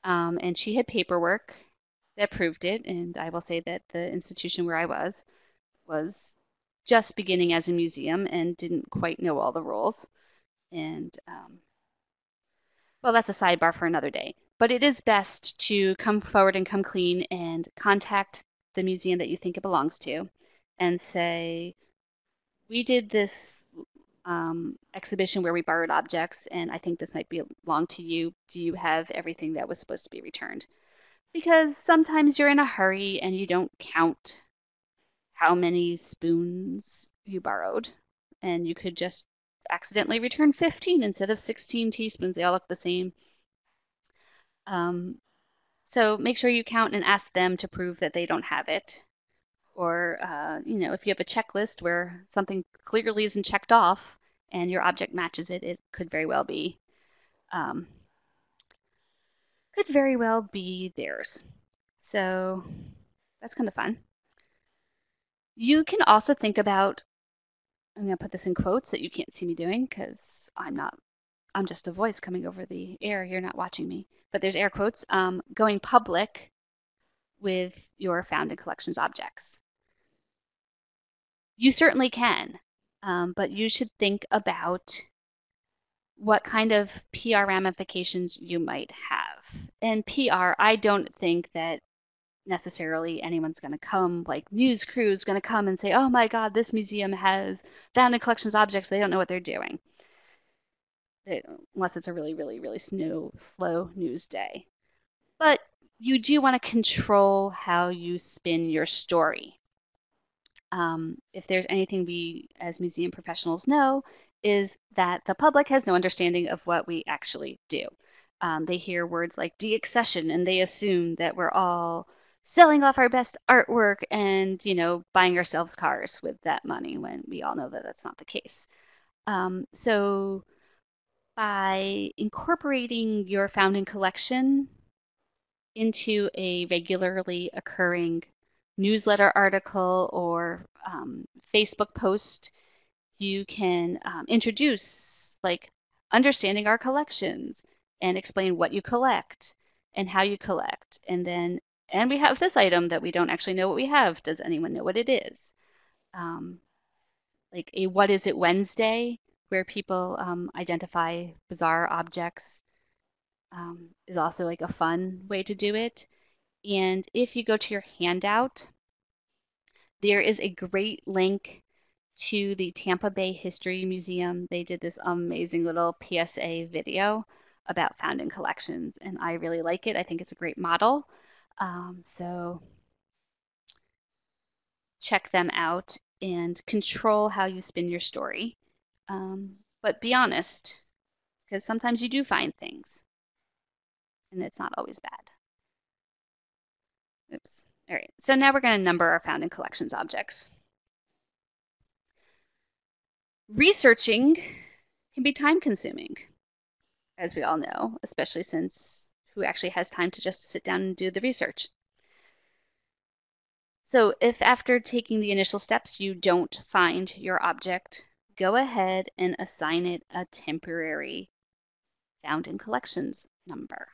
Um, and she had paperwork that proved it. And I will say that the institution where I was was just beginning as a museum and didn't quite know all the rules. And um, well, that's a sidebar for another day. But it is best to come forward and come clean and contact the museum that you think it belongs to and say, we did this um, exhibition where we borrowed objects, and I think this might belong to you. Do you have everything that was supposed to be returned? Because sometimes you're in a hurry and you don't count how many spoons you borrowed, and you could just accidentally return 15 instead of 16 teaspoons. They all look the same. Um, so make sure you count and ask them to prove that they don't have it. Or, uh, you know, if you have a checklist where something clearly isn't checked off and your object matches it, it could very well be, um, could very well be theirs. So that's kind of fun. You can also think about, I'm going to put this in quotes that you can't see me doing because I'm not, I'm just a voice coming over the air. You're not watching me, but there's air quotes, um, going public with your found collections objects. You certainly can, um, but you should think about what kind of PR ramifications you might have. And PR, I don't think that necessarily anyone's going to come, like news crew is going to come and say, oh my God, this museum has found in collections objects. They don't know what they're doing. They, unless it's a really, really, really slow, slow news day. But you do want to control how you spin your story. Um, if there's anything we as museum professionals know, is that the public has no understanding of what we actually do. Um, they hear words like deaccession and they assume that we're all selling off our best artwork and you know buying ourselves cars with that money when we all know that that's not the case. Um, so by incorporating your found in collection into a regularly occurring newsletter article or um, Facebook post, you can um, introduce like understanding our collections and explain what you collect and how you collect. And then, and we have this item that we don't actually know what we have. Does anyone know what it is? Um, like a What Is It Wednesday where people um, identify bizarre objects um, is also like a fun way to do it. And if you go to your handout, there is a great link to the Tampa Bay History Museum. They did this amazing little PSA video about found in collections, and I really like it. I think it's a great model. Um, so check them out and control how you spin your story. Um, but be honest, because sometimes you do find things, and it's not always bad. Oops. All right, so now we're going to number our found in collections objects. Researching can be time consuming, as we all know, especially since who actually has time to just sit down and do the research? So if after taking the initial steps you don't find your object, go ahead and assign it a temporary found in collections number.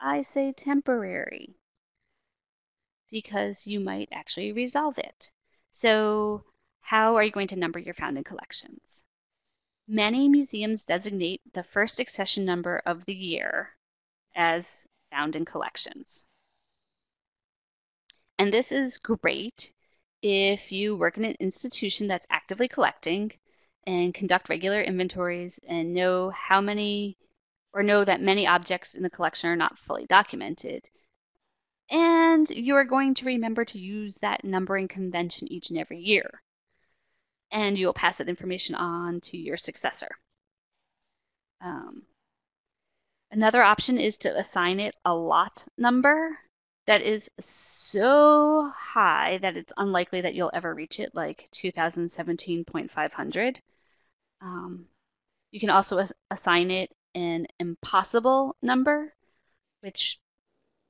I say temporary because you might actually resolve it. So how are you going to number your found in collections? Many museums designate the first accession number of the year as found in collections. And this is great if you work in an institution that's actively collecting and conduct regular inventories and know how many or know that many objects in the collection are not fully documented. And you're going to remember to use that numbering convention each and every year. And you'll pass that information on to your successor. Um, another option is to assign it a lot number that is so high that it's unlikely that you'll ever reach it, like 2017.500. Um, you can also assign it an impossible number, which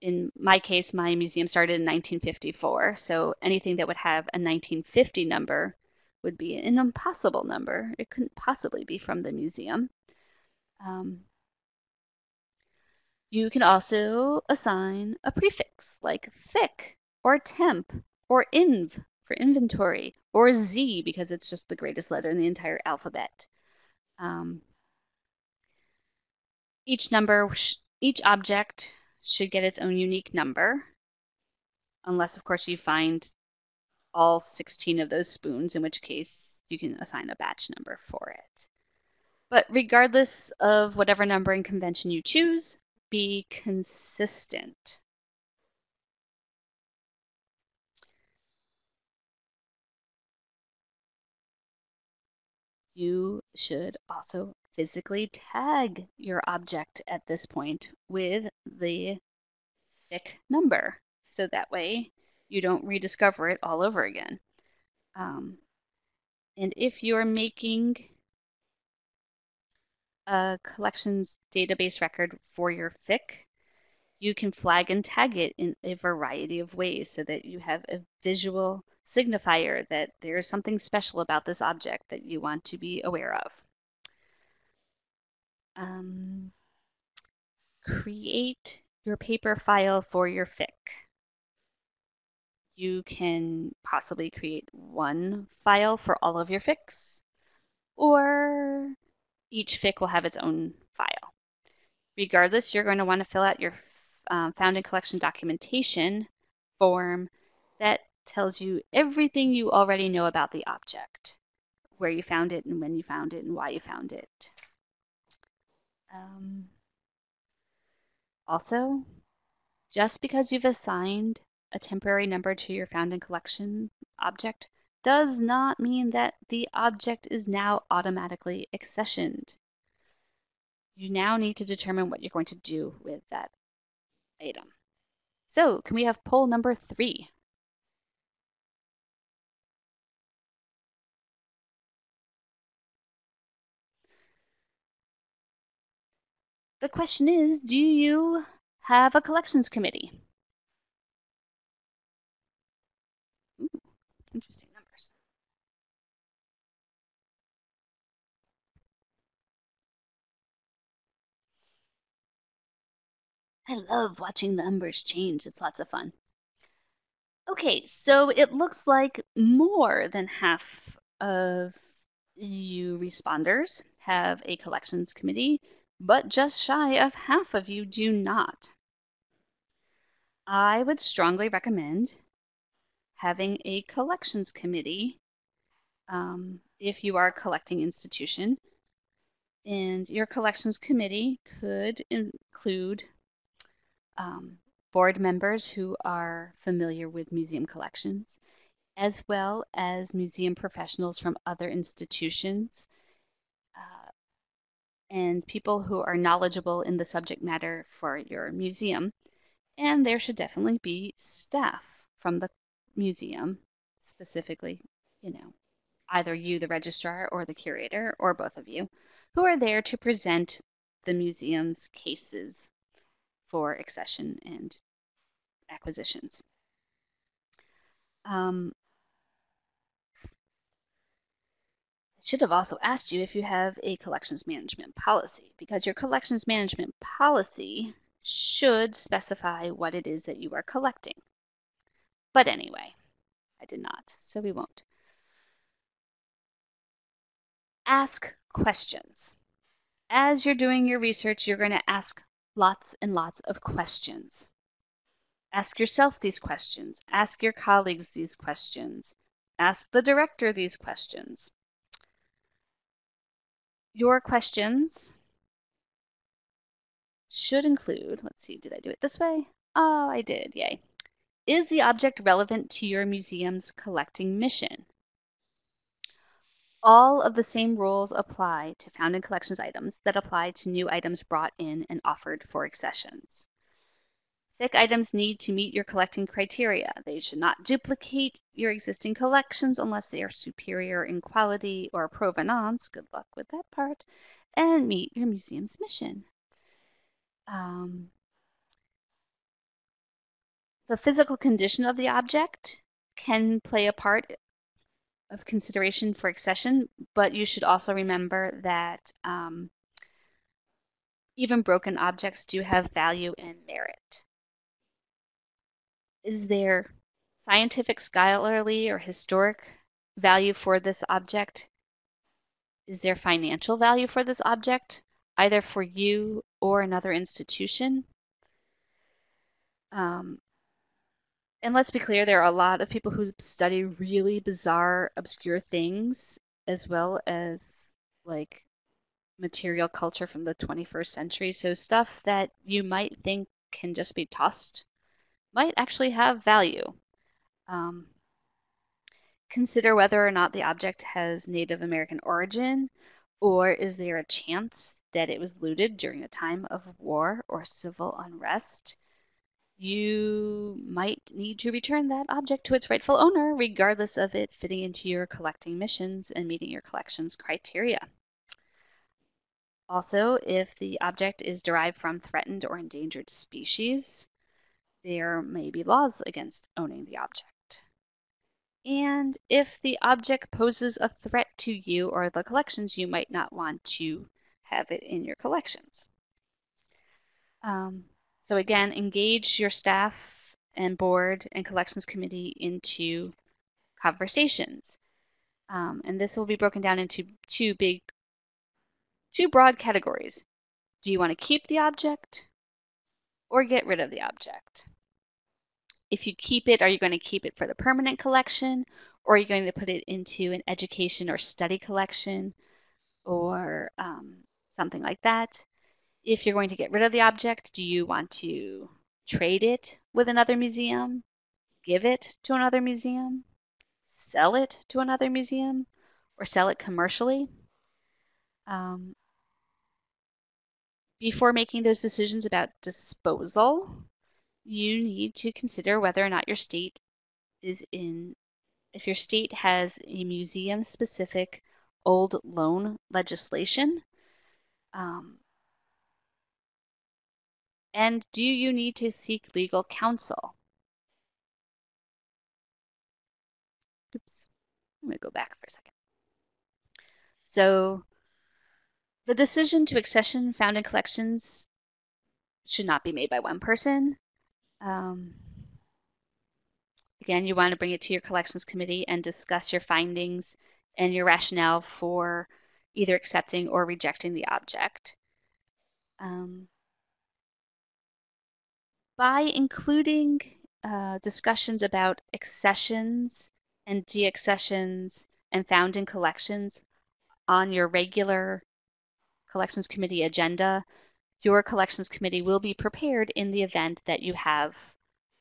in my case, my museum started in 1954. So anything that would have a 1950 number would be an impossible number. It couldn't possibly be from the museum. Um, you can also assign a prefix like fic or temp or inv for inventory, or Z because it's just the greatest letter in the entire alphabet. Um, each number, each object should get its own unique number, unless of course you find all 16 of those spoons, in which case you can assign a batch number for it. But regardless of whatever numbering convention you choose, be consistent. You should also physically tag your object at this point with the FIC number. So that way you don't rediscover it all over again. Um, and if you're making a collections database record for your FIC, you can flag and tag it in a variety of ways so that you have a visual signifier that there's something special about this object that you want to be aware of. Um, create your paper file for your FIC. You can possibly create one file for all of your FICs, or each FIC will have its own file. Regardless, you're going to want to fill out your um, found in collection documentation form that tells you everything you already know about the object, where you found it and when you found it and why you found it. Um, also, just because you've assigned a temporary number to your found in collection object does not mean that the object is now automatically accessioned. You now need to determine what you're going to do with that item. So can we have poll number three? The question is, do you have a collections committee? Ooh, interesting I love watching the numbers change. It's lots of fun. Okay, so it looks like more than half of you responders have a collections committee, but just shy of half of you do not. I would strongly recommend having a collections committee um, if you are a collecting institution. And your collections committee could include um, board members who are familiar with museum collections, as well as museum professionals from other institutions uh, and people who are knowledgeable in the subject matter for your museum. And there should definitely be staff from the museum, specifically, you know, either you, the registrar, or the curator, or both of you, who are there to present the museum's cases for accession and acquisitions. Um, I should have also asked you if you have a collections management policy, because your collections management policy should specify what it is that you are collecting. But anyway, I did not, so we won't. Ask questions. As you're doing your research, you're going to ask lots and lots of questions. Ask yourself these questions. Ask your colleagues these questions. Ask the director these questions. Your questions should include, let's see, did I do it this way? Oh, I did, yay. Is the object relevant to your museum's collecting mission? All of the same rules apply to found in collections items that apply to new items brought in and offered for accessions. FIC items need to meet your collecting criteria. They should not duplicate your existing collections unless they are superior in quality or provenance, good luck with that part, and meet your museum's mission. Um, the physical condition of the object can play a part of consideration for accession, but you should also remember that um, even broken objects do have value and merit. Is there scientific, scholarly, or historic value for this object? Is there financial value for this object, either for you or another institution? Um, and let's be clear, there are a lot of people who study really bizarre, obscure things, as well as like material culture from the 21st century. So stuff that you might think can just be tossed might actually have value. Um, consider whether or not the object has Native American origin, or is there a chance that it was looted during a time of war or civil unrest? You might need to return that object to its rightful owner, regardless of it fitting into your collecting missions and meeting your collection's criteria. Also, if the object is derived from threatened or endangered species, there may be laws against owning the object. And if the object poses a threat to you or the collections, you might not want to have it in your collections. Um, so again, engage your staff and board and collections committee into conversations. Um, and this will be broken down into two big, two broad categories. Do you want to keep the object or get rid of the object? If you keep it, are you going to keep it for the permanent collection or are you going to put it into an education or study collection or um, something like that? If you're going to get rid of the object, do you want to trade it with another museum, give it to another museum, sell it to another museum or sell it commercially. Um, before making those decisions about disposal, you need to consider whether or not your state is in, if your state has a museum specific old loan legislation. Um, and do you need to seek legal counsel? Oops, I'm going to go back for a second. So the decision to accession found in collections should not be made by one person. Um, again, you want to bring it to your collections committee and discuss your findings and your rationale for either accepting or rejecting the object. Um, by including uh, discussions about accessions and deaccessions and found in collections on your regular collections committee agenda, your collections committee will be prepared in the event that you have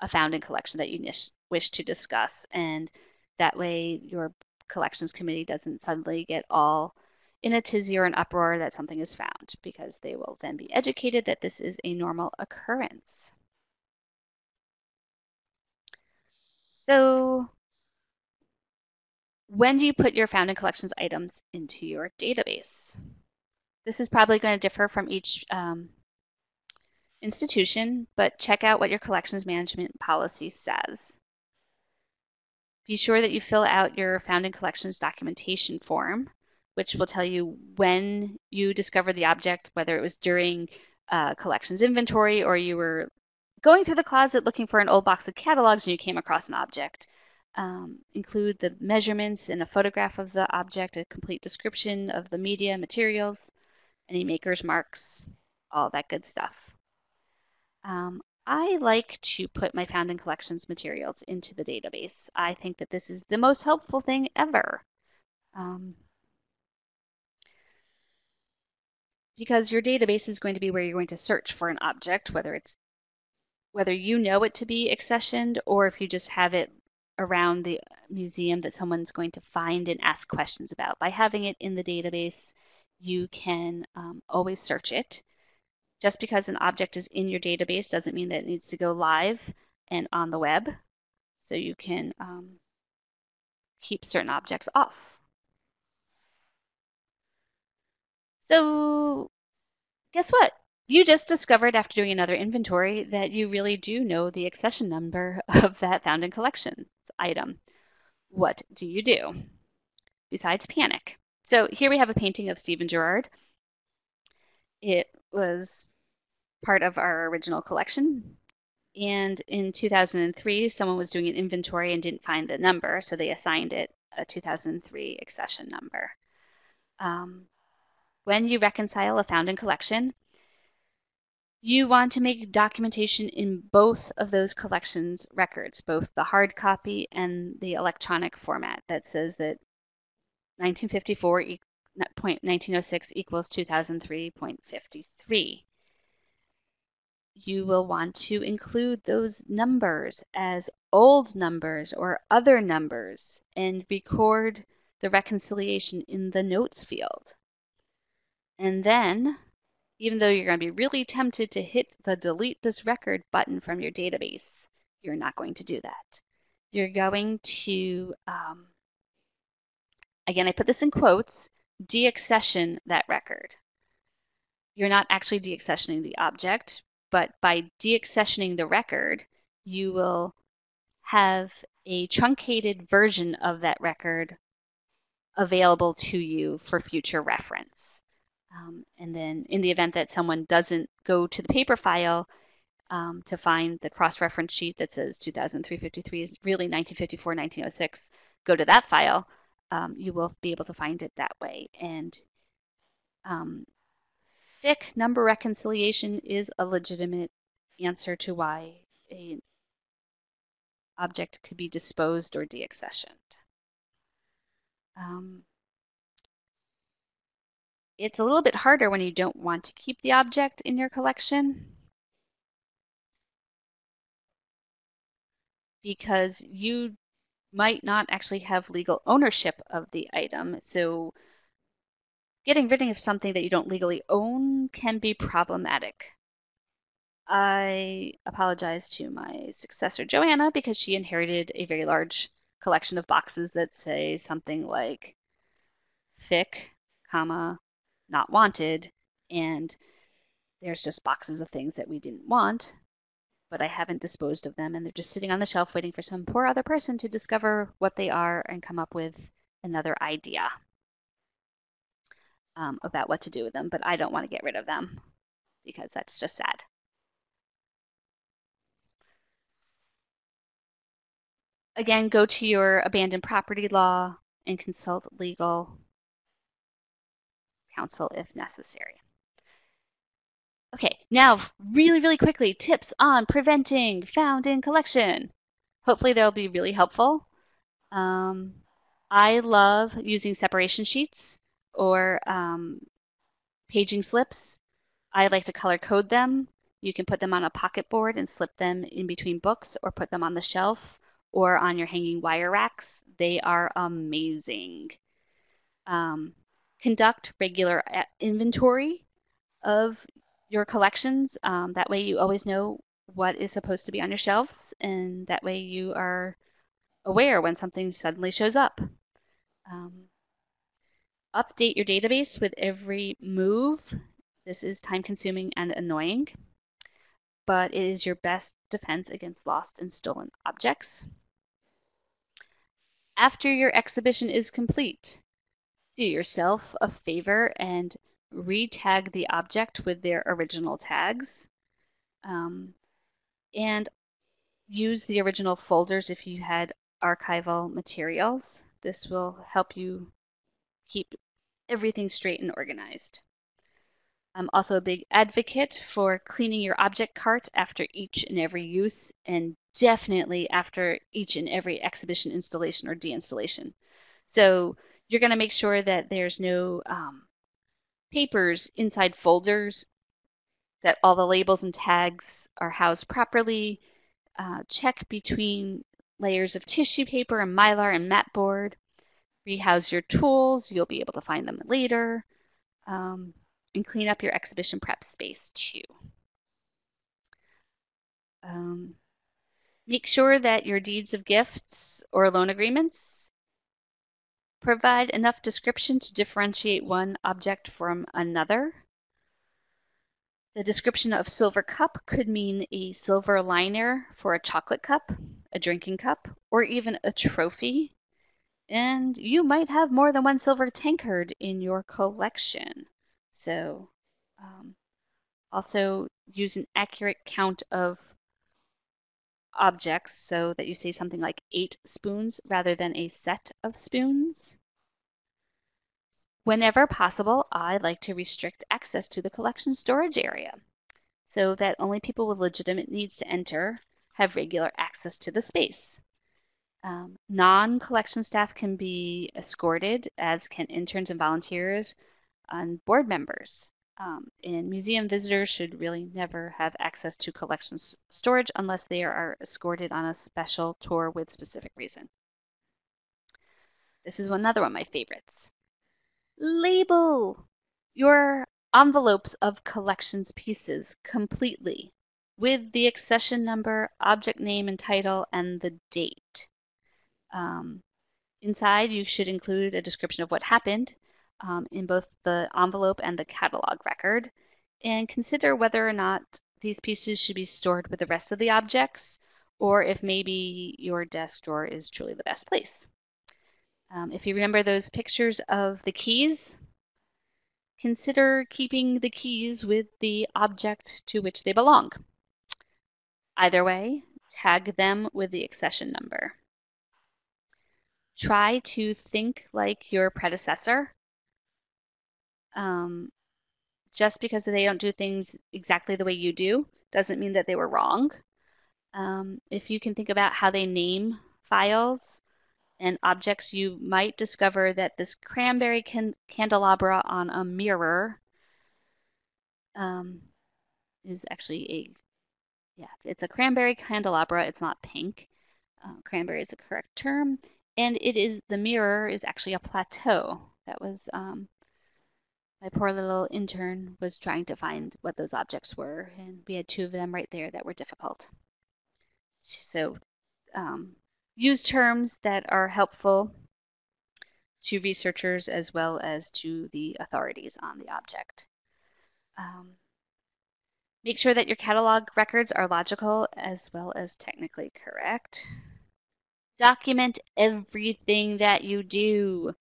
a found in collection that you wish to discuss. And that way your collections committee doesn't suddenly get all in a tizzy or an uproar that something is found because they will then be educated that this is a normal occurrence. So when do you put your found in collections items into your database? This is probably going to differ from each um, institution, but check out what your collections management policy says. Be sure that you fill out your found in collections documentation form, which will tell you when you discovered the object, whether it was during uh, collections inventory or you were going through the closet looking for an old box of catalogs and you came across an object. Um, include the measurements and a photograph of the object, a complete description of the media materials, any maker's marks, all that good stuff. Um, I like to put my found in collections materials into the database. I think that this is the most helpful thing ever. Um, because your database is going to be where you're going to search for an object, whether it's whether you know it to be accessioned or if you just have it around the museum that someone's going to find and ask questions about. By having it in the database, you can um, always search it. Just because an object is in your database doesn't mean that it needs to go live and on the web. So you can um, keep certain objects off. So guess what? You just discovered after doing another inventory that you really do know the accession number <laughs> of that found in collections item. What do you do? Besides panic. So here we have a painting of Stephen Girard. It was part of our original collection. And in 2003, someone was doing an inventory and didn't find the number, so they assigned it a 2003 accession number. Um, when you reconcile a found in collection, you want to make documentation in both of those collections records, both the hard copy and the electronic format that says that 1954.1906 equals 2003.53. You will want to include those numbers as old numbers or other numbers and record the reconciliation in the notes field. And then even though you're going to be really tempted to hit the delete this record button from your database, you're not going to do that. You're going to, um, again, I put this in quotes, deaccession that record. You're not actually deaccessioning the object, but by deaccessioning the record, you will have a truncated version of that record available to you for future reference. Um, and then in the event that someone doesn't go to the paper file um, to find the cross-reference sheet that says 2003-53 is really 1954-1906, go to that file, um, you will be able to find it that way. And um, FIC number reconciliation is a legitimate answer to why an object could be disposed or deaccessioned. Um, it's a little bit harder when you don't want to keep the object in your collection because you might not actually have legal ownership of the item. So getting rid of something that you don't legally own can be problematic. I apologize to my successor, Joanna, because she inherited a very large collection of boxes that say something like fic, comma, not wanted, and there's just boxes of things that we didn't want, but I haven't disposed of them, and they're just sitting on the shelf waiting for some poor other person to discover what they are and come up with another idea um, about what to do with them, but I don't want to get rid of them because that's just sad. Again, go to your abandoned property law and consult legal counsel if necessary. Okay, now really, really quickly, tips on preventing found in collection. Hopefully they'll be really helpful. Um, I love using separation sheets or um, paging slips. I like to color code them. You can put them on a pocket board and slip them in between books or put them on the shelf or on your hanging wire racks. They are amazing. Um, conduct regular uh, inventory of your collections. Um, that way you always know what is supposed to be on your shelves and that way you are aware when something suddenly shows up. Um, update your database with every move. This is time consuming and annoying, but it is your best defense against lost and stolen objects. After your exhibition is complete, do yourself a favor and re-tag the object with their original tags. Um, and use the original folders if you had archival materials. This will help you keep everything straight and organized. I'm also a big advocate for cleaning your object cart after each and every use and definitely after each and every exhibition installation or deinstallation. So you're going to make sure that there's no um, papers inside folders, that all the labels and tags are housed properly. Uh, check between layers of tissue paper and mylar and mat board. Rehouse your tools. You'll be able to find them later. Um, and clean up your exhibition prep space too. Um, make sure that your deeds of gifts or loan agreements provide enough description to differentiate one object from another. The description of silver cup could mean a silver liner for a chocolate cup, a drinking cup, or even a trophy. And you might have more than one silver tankard in your collection. So um, also use an accurate count of objects so that you say something like eight spoons rather than a set of spoons. Whenever possible, I like to restrict access to the collection storage area so that only people with legitimate needs to enter have regular access to the space. Um, Non-collection staff can be escorted, as can interns and volunteers, and board members. Um, and museum visitors should really never have access to collections storage unless they are escorted on a special tour with specific reason. This is another one of my favorites. Label your envelopes of collections pieces completely with the accession number, object name and title, and the date. Um, inside, you should include a description of what happened, um, in both the envelope and the catalog record and consider whether or not these pieces should be stored with the rest of the objects or if maybe your desk drawer is truly the best place. Um, if you remember those pictures of the keys, consider keeping the keys with the object to which they belong. Either way, tag them with the accession number. Try to think like your predecessor um, just because they don't do things exactly the way you do doesn't mean that they were wrong. Um, if you can think about how they name files and objects, you might discover that this cranberry can candelabra on a mirror um, is actually a, yeah, it's a cranberry candelabra. It's not pink. uh, cranberry is the correct term. And it is the mirror is actually a plateau. That was um, my poor little intern was trying to find what those objects were, and we had two of them right there that were difficult. So um, use terms that are helpful to researchers as well as to the authorities on the object. Um, make sure that your catalog records are logical as well as technically correct. Document everything that you do.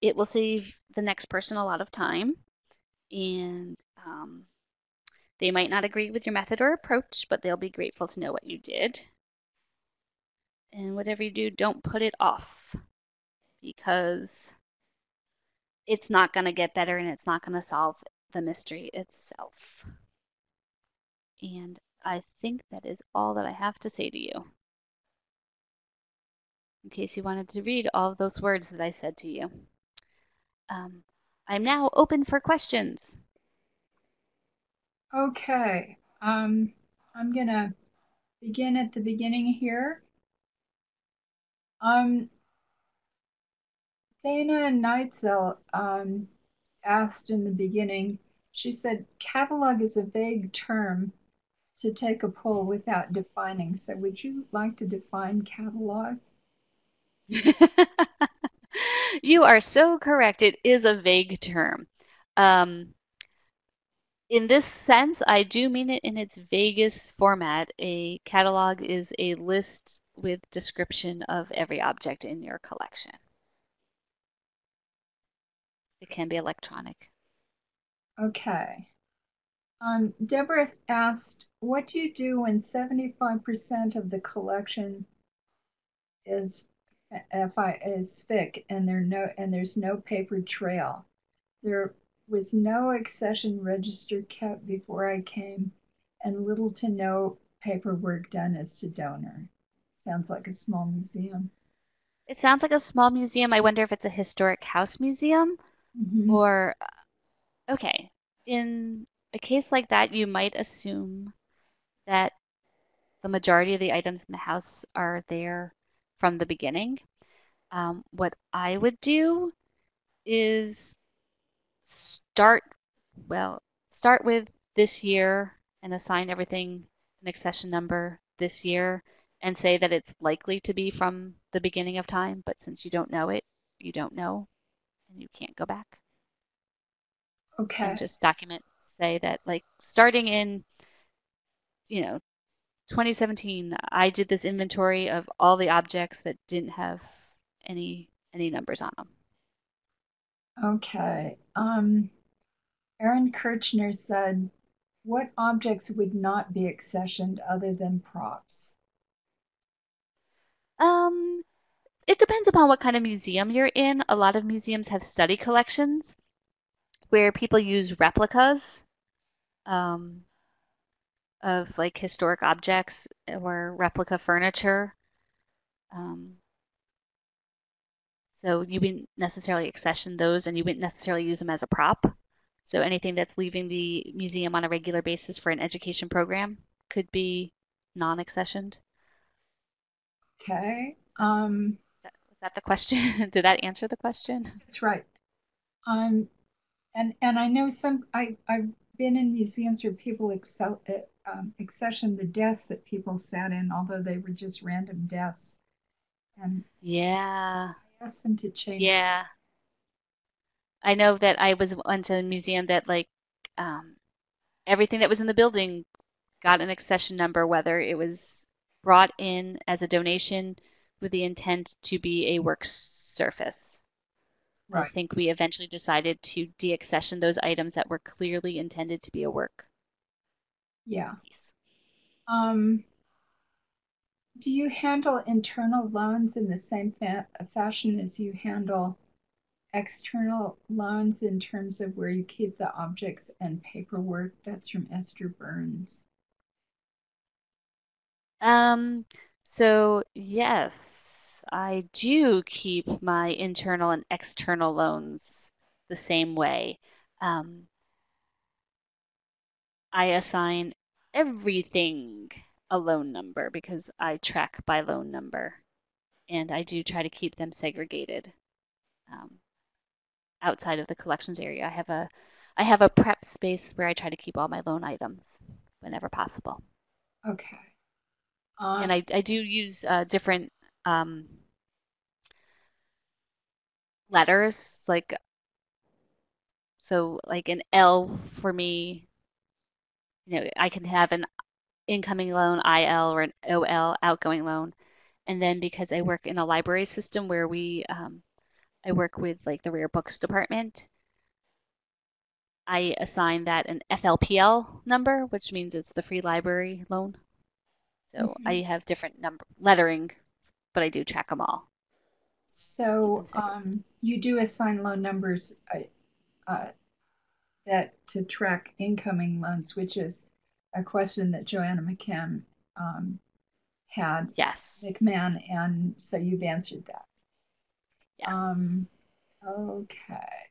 It will save the next person a lot of time and um, they might not agree with your method or approach, but they'll be grateful to know what you did. And whatever you do, don't put it off because it's not going to get better and it's not going to solve the mystery itself. And I think that is all that I have to say to you. In case you wanted to read all those words that I said to you. Um, I'm now open for questions. Okay, um, I'm gonna begin at the beginning here. Um, Dana Neitzel um, asked in the beginning, she said, catalog is a vague term to take a poll without defining. So would you like to define catalog? <laughs> you are so correct. It is a vague term. Um, in this sense, I do mean it in its vaguest format. A catalog is a list with description of every object in your collection. It can be electronic. Okay. Um, Deborah asked, what do you do when 75% of the collection is FI is FIC and there no and there's no paper trail? There was no accession register kept before I came and little to no paperwork done as to donor. Sounds like a small museum. It sounds like a small museum. I wonder if it's a historic house museum Mhm. or, okay, in a case like that, you might assume that the majority of the items in the house are there from the beginning. Um, what I would do is start, well, start with this year and assign everything an accession number this year and say that it's likely to be from the beginning of time, but since you don't know it, you don't know and you can't go back. Okay. And just document, say that like starting in, you know, 2017, I did this inventory of all the objects that didn't have any any numbers on them. Okay. Um, Aaron Kirchner said, what objects would not be accessioned other than props? Um, it depends upon what kind of museum you're in. A lot of museums have study collections where people use replicas um, of like historic objects or replica furniture. Um, so you wouldn't necessarily accession those and you wouldn't necessarily use them as a prop. So anything that's leaving the museum on a regular basis for an education program could be non-accessioned. Okay. Um, Was that the question? <laughs> Did that answer the question? that's right. Um, and and I know some. I I've been in museums where people excel, um, accession the desks that people sat in, although they were just random desks. And Yeah, I asked them to change. yeah. I know that I was went to a museum that like um, everything that was in the building got an accession number, whether it was brought in as a donation with the intent to be a work surface. I think we eventually decided to deaccession those items that were clearly intended to be a work Yeah. Um, do you handle internal loans in the same fa fashion as you handle external loans in terms of where you keep the objects and paperwork? That's from Esther Burns. Um, so yes, I do keep my internal and external loans the same way. Um, I assign everything a loan number because I track by loan number. and I do try to keep them segregated um, outside of the collections area. I have a I have a prep space where I try to keep all my loan items whenever possible. Okay. And Um, I, I do use uh, different um, letters, like so like an L for me, you know, I can have an incoming loan IL or an OL outgoing loan. And then because I work in a library system where we um, I work with like the rare books department, I assign that an FLPL number, which means it's the free library loan. So I mhm. have different number lettering, but I do track them all, So um, you do assign loan numbers uh, uh, that to track incoming loans, which is a question that Joanna McCann um, had Yes. McMahon, and so you've answered that. Yes. Um, okay.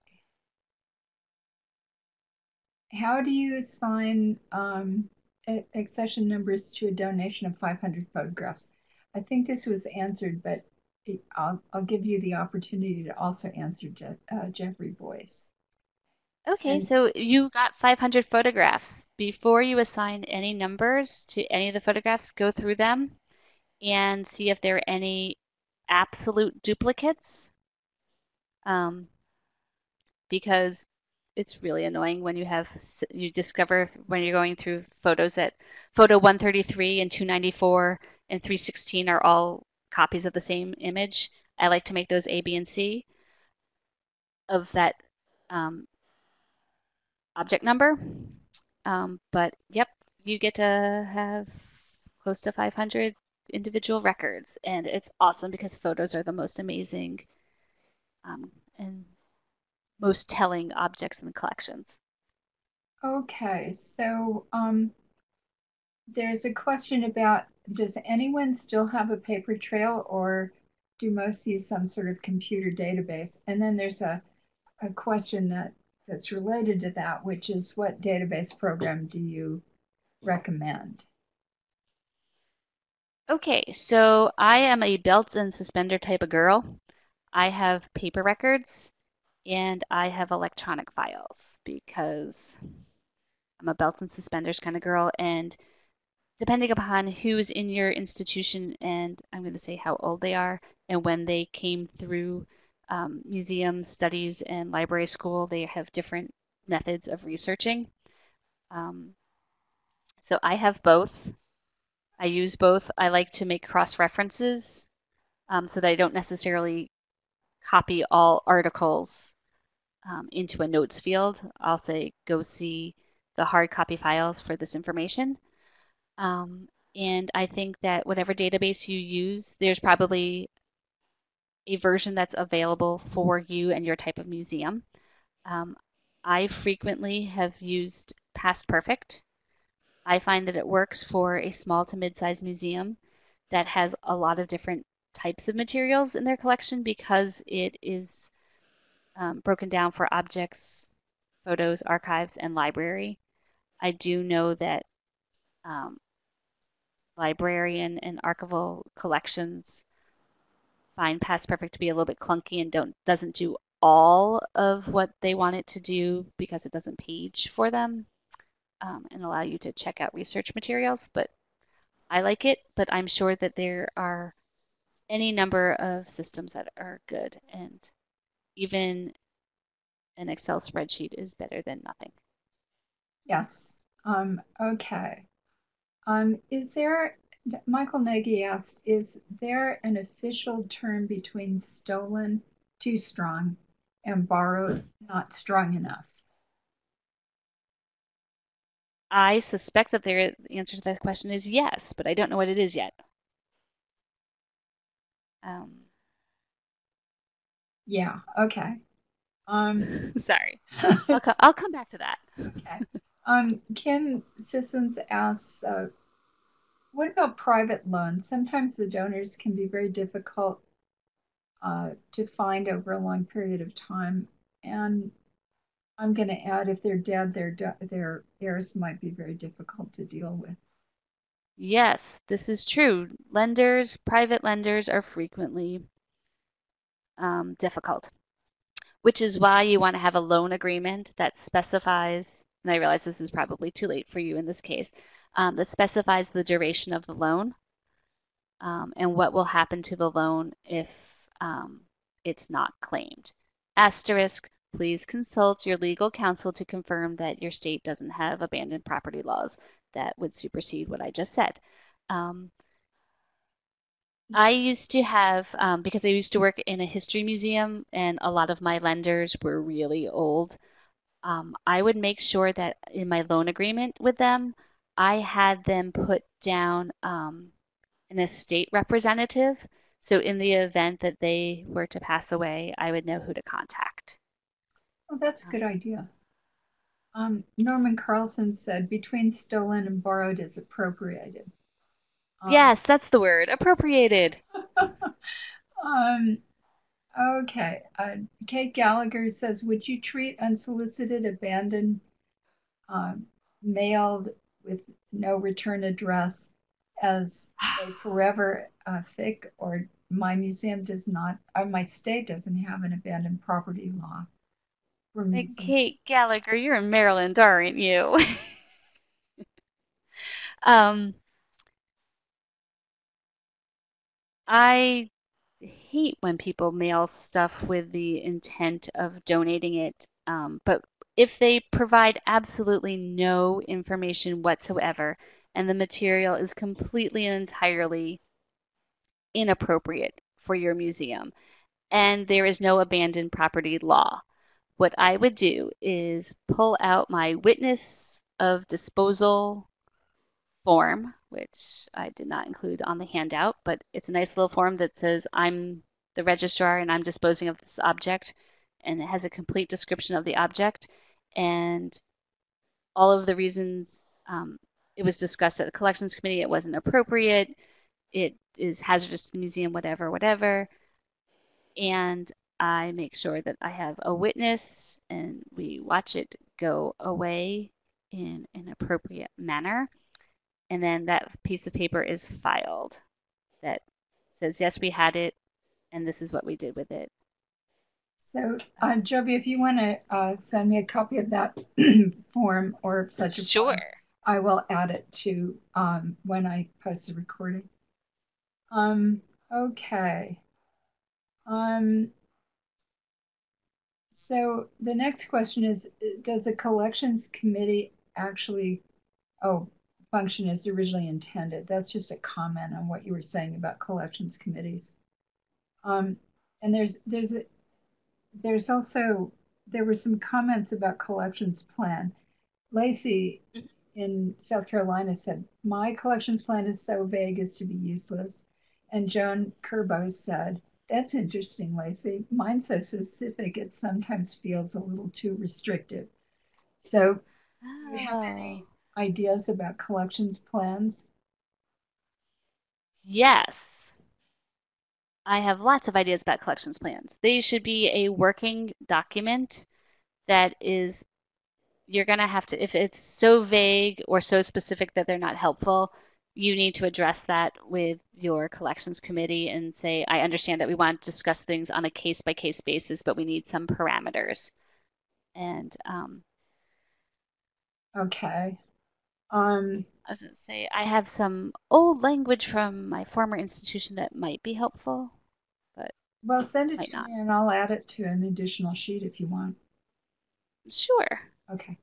How do you assign um, accession numbers to a donation of 500 photographs? I think this was answered, but I'll, I'll give you the opportunity to also answer Je- uh, Jeffrey Boyce. Okay, And so you got 500 photographs. Before you assign any numbers to any of the photographs, go through them and see if there are any absolute duplicates. Um, because it's really annoying when you have you discover when you're going through photos that photo 133 and 294 and 316 are all copies of the same image. I like to make those A, B, and C of that um, object number. Um, but yep, you get to have close to 500 individual records, and it's awesome because photos are the most amazing um, and most telling objects in the collections. okay, so um, there's a question about does anyone still have a paper trail or do most use some sort of computer database? And then there's a, a question that that's related to that, which is what database program do you recommend? Okay, so I am a belt and suspender type of girl. I have paper records and I have electronic files because I'm a belt and suspenders kind of girl. And depending upon who's in your institution, and I'm going to say how old they are and when they came through um, museum studies and library school, they have different methods of researching. Um, so I have both. I use both. I like to make cross references um, so that I don't necessarily copy all articles um, into a notes field. I'll say, go see the hard copy files for this information. Um, and I think that whatever database you use, there's probably a version that's available for you and your type of museum. Um, I frequently have used Past Perfect. I find that it works for a small to mid-sized museum that has a lot of different types of materials in their collection because it is um, broken down for objects, photos, archives, and library. I do know that um, librarian and archival collections find Past Perfect to be a little bit clunky and don't doesn't do all of what they want it to do because it doesn't page for them um, and allow you to check out research materials. But I like it, but I'm sure that there are any number of systems that are good, and even an Excel spreadsheet is better than nothing. Yes. Um, okay. Um, is there, Michael Nagy asked, is there an official term between stolen, too strong, and borrowed, not strong enough? I suspect that the answer to that question is yes, but I don't know what it is yet. Um, Yeah, okay. Um, <laughs> sorry, <laughs> I'll co- I'll come back to that. okay. Um, Kim Sissons asks, uh, what about private loans? Sometimes the donors can be very difficult uh, to find over a long period of time. And I'm going to add, if they're dead, their their heirs might be very difficult to deal with. Yes, this is true. Lenders, private lenders are frequently um, difficult, which is why you want to have a loan agreement that specifies, and I realize this is probably too late for you in this case, um, that specifies the duration of the loan um, and what will happen to the loan if um, it's not claimed. Asterisk, please consult your legal counsel to confirm that your state doesn't have abandoned property laws that would supersede what I just said. Um, I used to have, um, because I used to work in a history museum and a lot of my lenders were really old, um, I would make sure that in my loan agreement with them, I had them put down um, an estate representative. So in the event that they were to pass away, I would know who to contact. Oh, that's a good idea. Um, Norman Carlson said, between stolen and borrowed is appropriated. Um, Yes, that's the word, appropriated. <laughs> um, okay. Uh, Kate Gallagher says, would you treat unsolicited, abandoned, um, mailed with no return address as a forever uh, FIC or my museum does not, or my state doesn't have an abandoned property law museums. Kate Gallagher, you're in Maryland, aren't you? <laughs> Um, I hate when people mail stuff with the intent of donating it. Um, but if they provide absolutely no information whatsoever and the material is completely and entirely inappropriate for your museum and there is no abandoned property law, what I would do is pull out my witness of disposal form, which I did not include on the handout, but it's a nice little form that says I'm the registrar and I'm disposing of this object, and it has a complete description of the object and all of the reasons um, it was discussed at the collections committee. It wasn't appropriate. It is hazardous to the museum, whatever, whatever. And I make sure that I have a witness and we watch it go away in an appropriate manner. And then that piece of paper is filed that says, yes, we had it, and this is what we did with it. So, uh, Joby, if you want to uh, send me a copy of that <clears throat> form or such a form, Sure. I will add it to um, when I post the recording. Um, okay. Um, so the next question is, does a collections committee actually, oh, function as originally intended? That's just a comment on what you were saying about collections committees. Um, and there's there's a, there's also there were some comments about collections plan. Lacey mm-hmm. in South Carolina said, My collections plan is so vague as to be useless. And Joan Kerbo said, That's interesting, Lacey. Mine's so specific it sometimes feels a little too restrictive. So, do you have any Oh, ideas about collections plans? yes. I have lots of ideas about collections plans. They should be a working document that is, you're going to have to, if it's so vague or so specific that they're not helpful, you need to address that with your collections committee and say, I understand that we want to discuss things on a case by case basis, but we need some parameters. And um, Okay. Um, I was going to say, I have some old language from my former institution that might be helpful, but well, send it to not. me and I'll add it to an additional sheet if you want. Sure. Okay.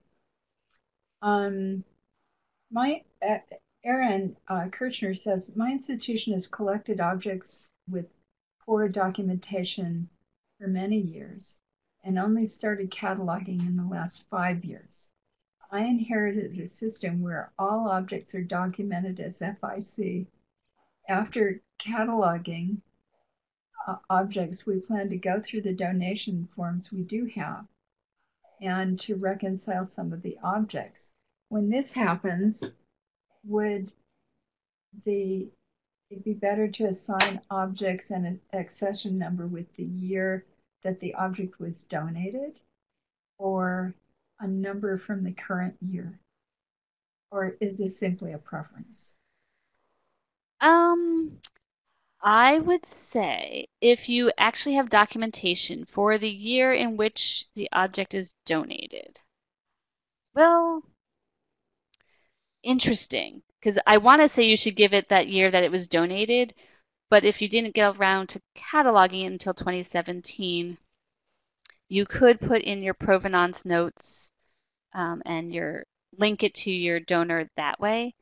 Um, my uh, Aaron uh, Kirchner says my institution has collected objects with poor documentation for many years and only started cataloging in the last five years. I inherited a system where all objects are documented as FIC. After cataloging uh, objects, we plan to go through the donation forms we do have and to reconcile some of the objects. When this happens, would the it be better to assign objects an accession number with the year that the object was donated or a number from the current year? Or is this simply a preference? Um, I would say if you actually have documentation for the year in which the object is donated. Well, interesting, because I want to say you should give it that year that it was donated, but if you didn't get around to cataloging it until 2017, you could put in your provenance notes um, and your link it to your donor that way.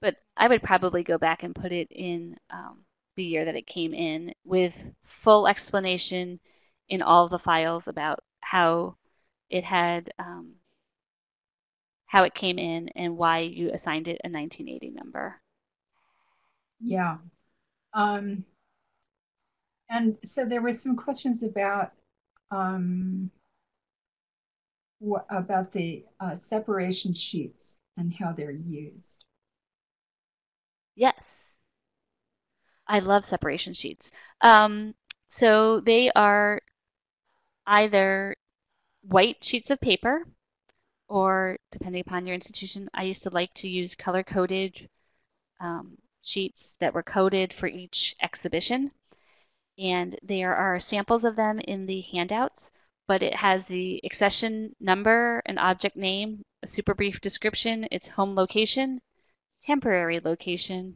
But I would probably go back and put it in um, the year that it came in with full explanation in all the files about how it had um, how it came in and why you assigned it a 1980 number. Yeah. Um, and so there were some questions about um, about the uh, separation sheets and how they're used. Yes. I love separation sheets. Um, so they are either white sheets of paper or depending upon your institution, I used to like to use color-coded um, sheets that were coded for each exhibition. And there are samples of them in the handouts, but it has the accession number, an object name, a super brief description, its home location, temporary location,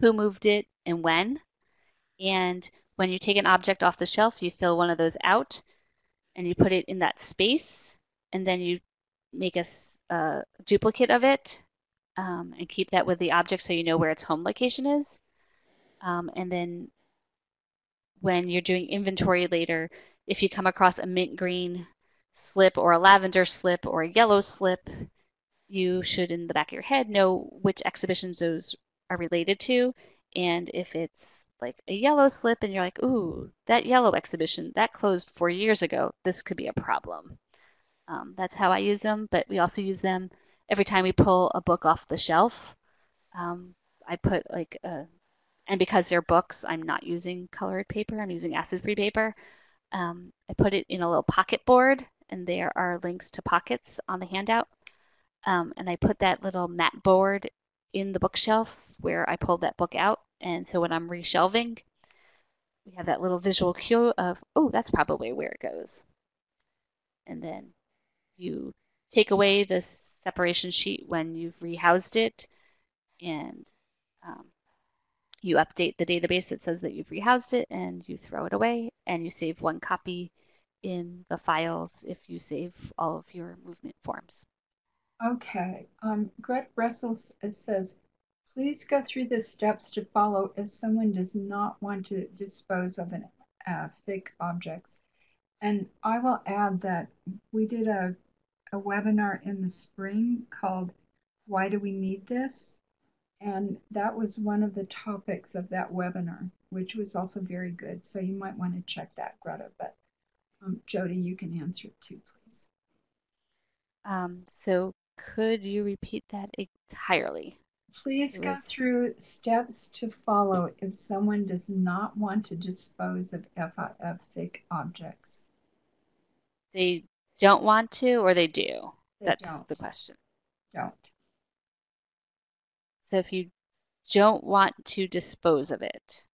who moved it, and when. And when you take an object off the shelf, you fill one of those out and you put it in that space, and then you make a, a duplicate of it um, and keep that with the object so you know where its home location is. Um, and then when you're doing inventory later, if you come across a mint green slip or a lavender slip or a yellow slip, you should in the back of your head know which exhibitions those are related to. And if it's like a yellow slip and you're like, ooh, that yellow exhibition, that closed four years ago, this could be a problem. Um, that's how I use them, but we also use them every time we pull a book off the shelf. Um, I put like a, and because they're books, I'm not using colored paper, I'm using acid-free paper. Um, I put it in a little pocket board, and there are links to pockets on the handout. Um, and I put that little mat board in the bookshelf where I pulled that book out. And so when I'm reshelving, we have that little visual cue of, oh, that's probably where it goes. And then you take away the separation sheet when you've rehoused it and um, you update the database that says that you've rehoused it and you throw it away and you save one copy in the files if you save all of your movement forms. Okay. Um, Greta Russell says, please go through the steps to follow if someone does not want to dispose of an uh, objects. And I will add that we did a a webinar in the spring called Why Do We Need This? And that was one of the topics of that webinar, which was also very good. So you might want to check that, Greta. But um, Jody, you can answer it too, please. Um, so could you repeat that entirely? Please go through steps to follow if someone does not want to dispose of FIF FIC objects. They don't want to or they do? They That's don't. the question. Don't. So if you don't want to dispose of it,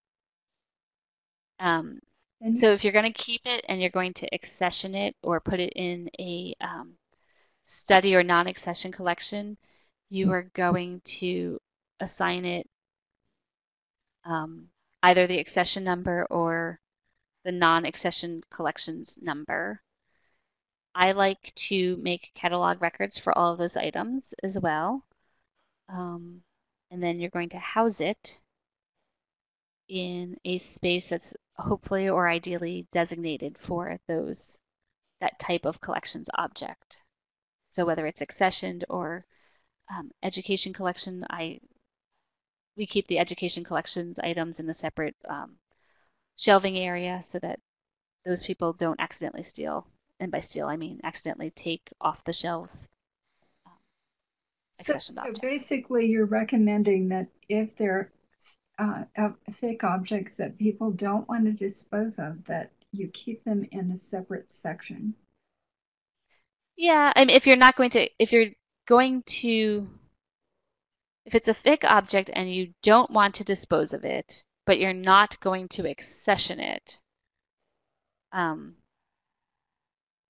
um, Then so if you're going to keep it and you're going to accession it or put it in a um, study or non-accession collection, you are going to assign it um, either the accession number or the non-accession collections number. I like to make catalog records for all of those items as well. Um, and then you're going to house it in a space that's hopefully or ideally designated for those that type of collections object. So whether it's accessioned or um, education collection, I we keep the education collections items in a separate um, shelving area so that those people don't accidentally steal and by steal I mean accidentally take off the shelves. So, so basically, you're recommending that if they're uh, FIC objects that people don't want to dispose of, that you keep them in a separate section. Yeah, I mean, if you're not going to, if you're going to if it's a FIC object and you don't want to dispose of it, but you're not going to accession it, um,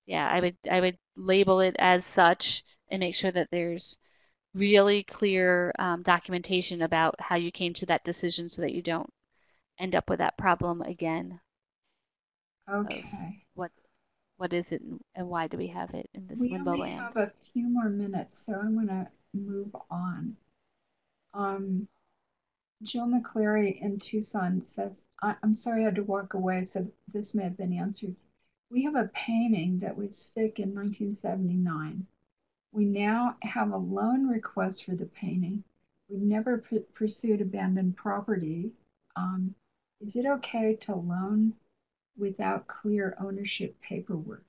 yeah, I would I would label it as such and make sure that there's really clear um, documentation about how you came to that decision so that you don't end up with that problem again. Okay. What what is it and why do we have it in this We limbo only land? have a few more minutes, so I'm gonna move on. Um, Jill McCleary in Tucson says, I, I'm sorry I had to walk away, so this may have been answered. We have a painting that was FIC in 1979. We now have a loan request for the painting. We've never pursued abandoned property. Um, is it okay to loan without clear ownership paperwork?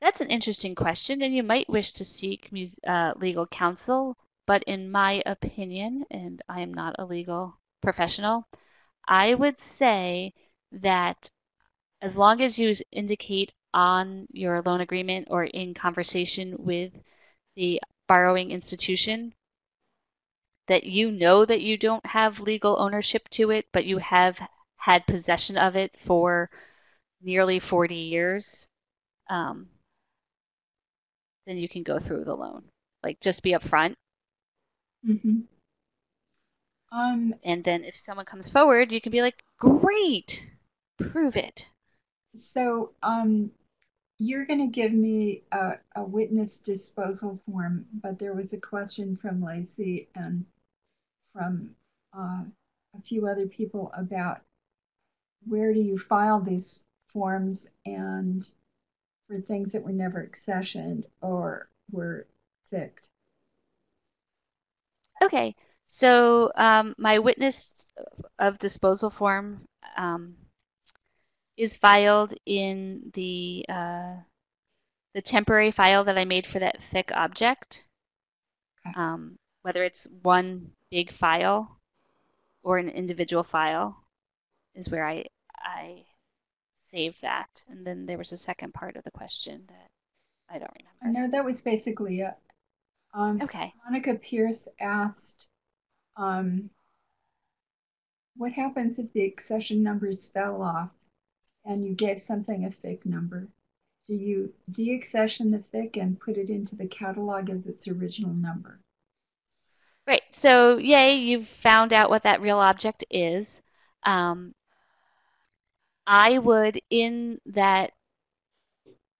That's an interesting question, and you might wish to seek uh, legal counsel. But in my opinion, and I am not a legal professional, I would say that as long as you indicate on your loan agreement or in conversation with the borrowing institution that you know that you don't have legal ownership to it, but you have had possession of it for nearly 40 years, um, then you can go through the loan. Like just be upfront. Mm-hmm. Um, And then if someone comes forward, you can be like, great, prove it. so um, you're going to give me a, a witness disposal form, but there was a question from Lacey and from uh, a few other people about where do you file these forms and for things that were never accessioned or were ficked. Okay, so um, my witness of disposal form um, is filed in the uh, the temporary file that I made for that FIC object. Okay. Um, whether it's one big file or an individual file is where I I save that. And then there was a second part of the question that I don't remember. know that was basically it. Um, Okay. Monica Pierce asked, um, what happens if the accession numbers fell off and you gave something a fake number? Do you deaccession the FIC and put it into the catalog as its original number? Right. So, yay, you've found out what that real object is. Um, I would, in that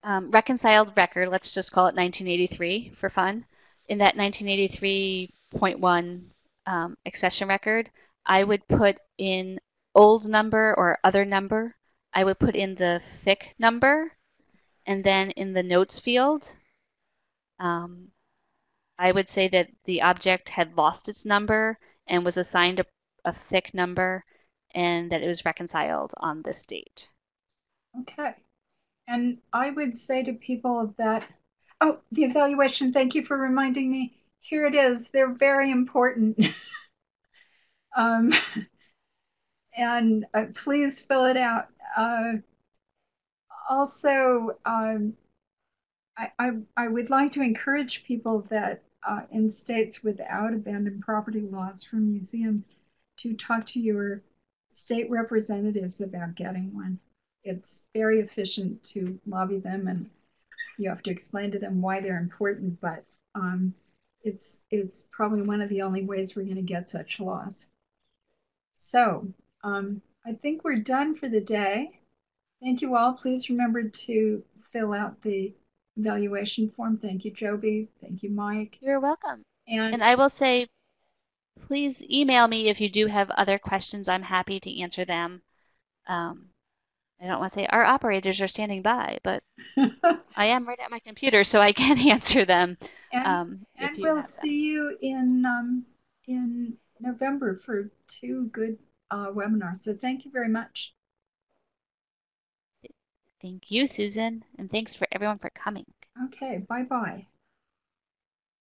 um, reconciled record, let's just call it 1983 for fun, in that 1983.1 um, accession record, I would put in old number or other number. I would put in the FIC number, and then in the notes field, um, I would say that the object had lost its number and was assigned a, a FIC number and that it was reconciled on this date. Okay. And I would say to people that, oh, the evaluation, thank you for reminding me. Here it is. They're very important. <laughs> um, <laughs> and uh, please fill it out. Uh, also, um, I, I, I would like to encourage people that uh, in states without abandoned property laws for museums to talk to your state representatives about getting one. It's very efficient to lobby them, and you have to explain to them why they're important. But um, it's it's probably one of the only ways we're going to get such laws. So um, I think we're done for the day. Thank you all. Please remember to fill out the evaluation form. Thank you, Joby. Thank you, Mike. You're welcome. And, And I will say, please email me if you do have other questions. I'm happy to answer them. Um, I don't want to say our operators are standing by, but <laughs> I am right at my computer, so I can <laughs> answer them. and, Um, and we'll see you in um, in November for two good uh, webinars. So thank you very much. Thank you, Susan, and thanks for everyone for coming. Okay, bye bye.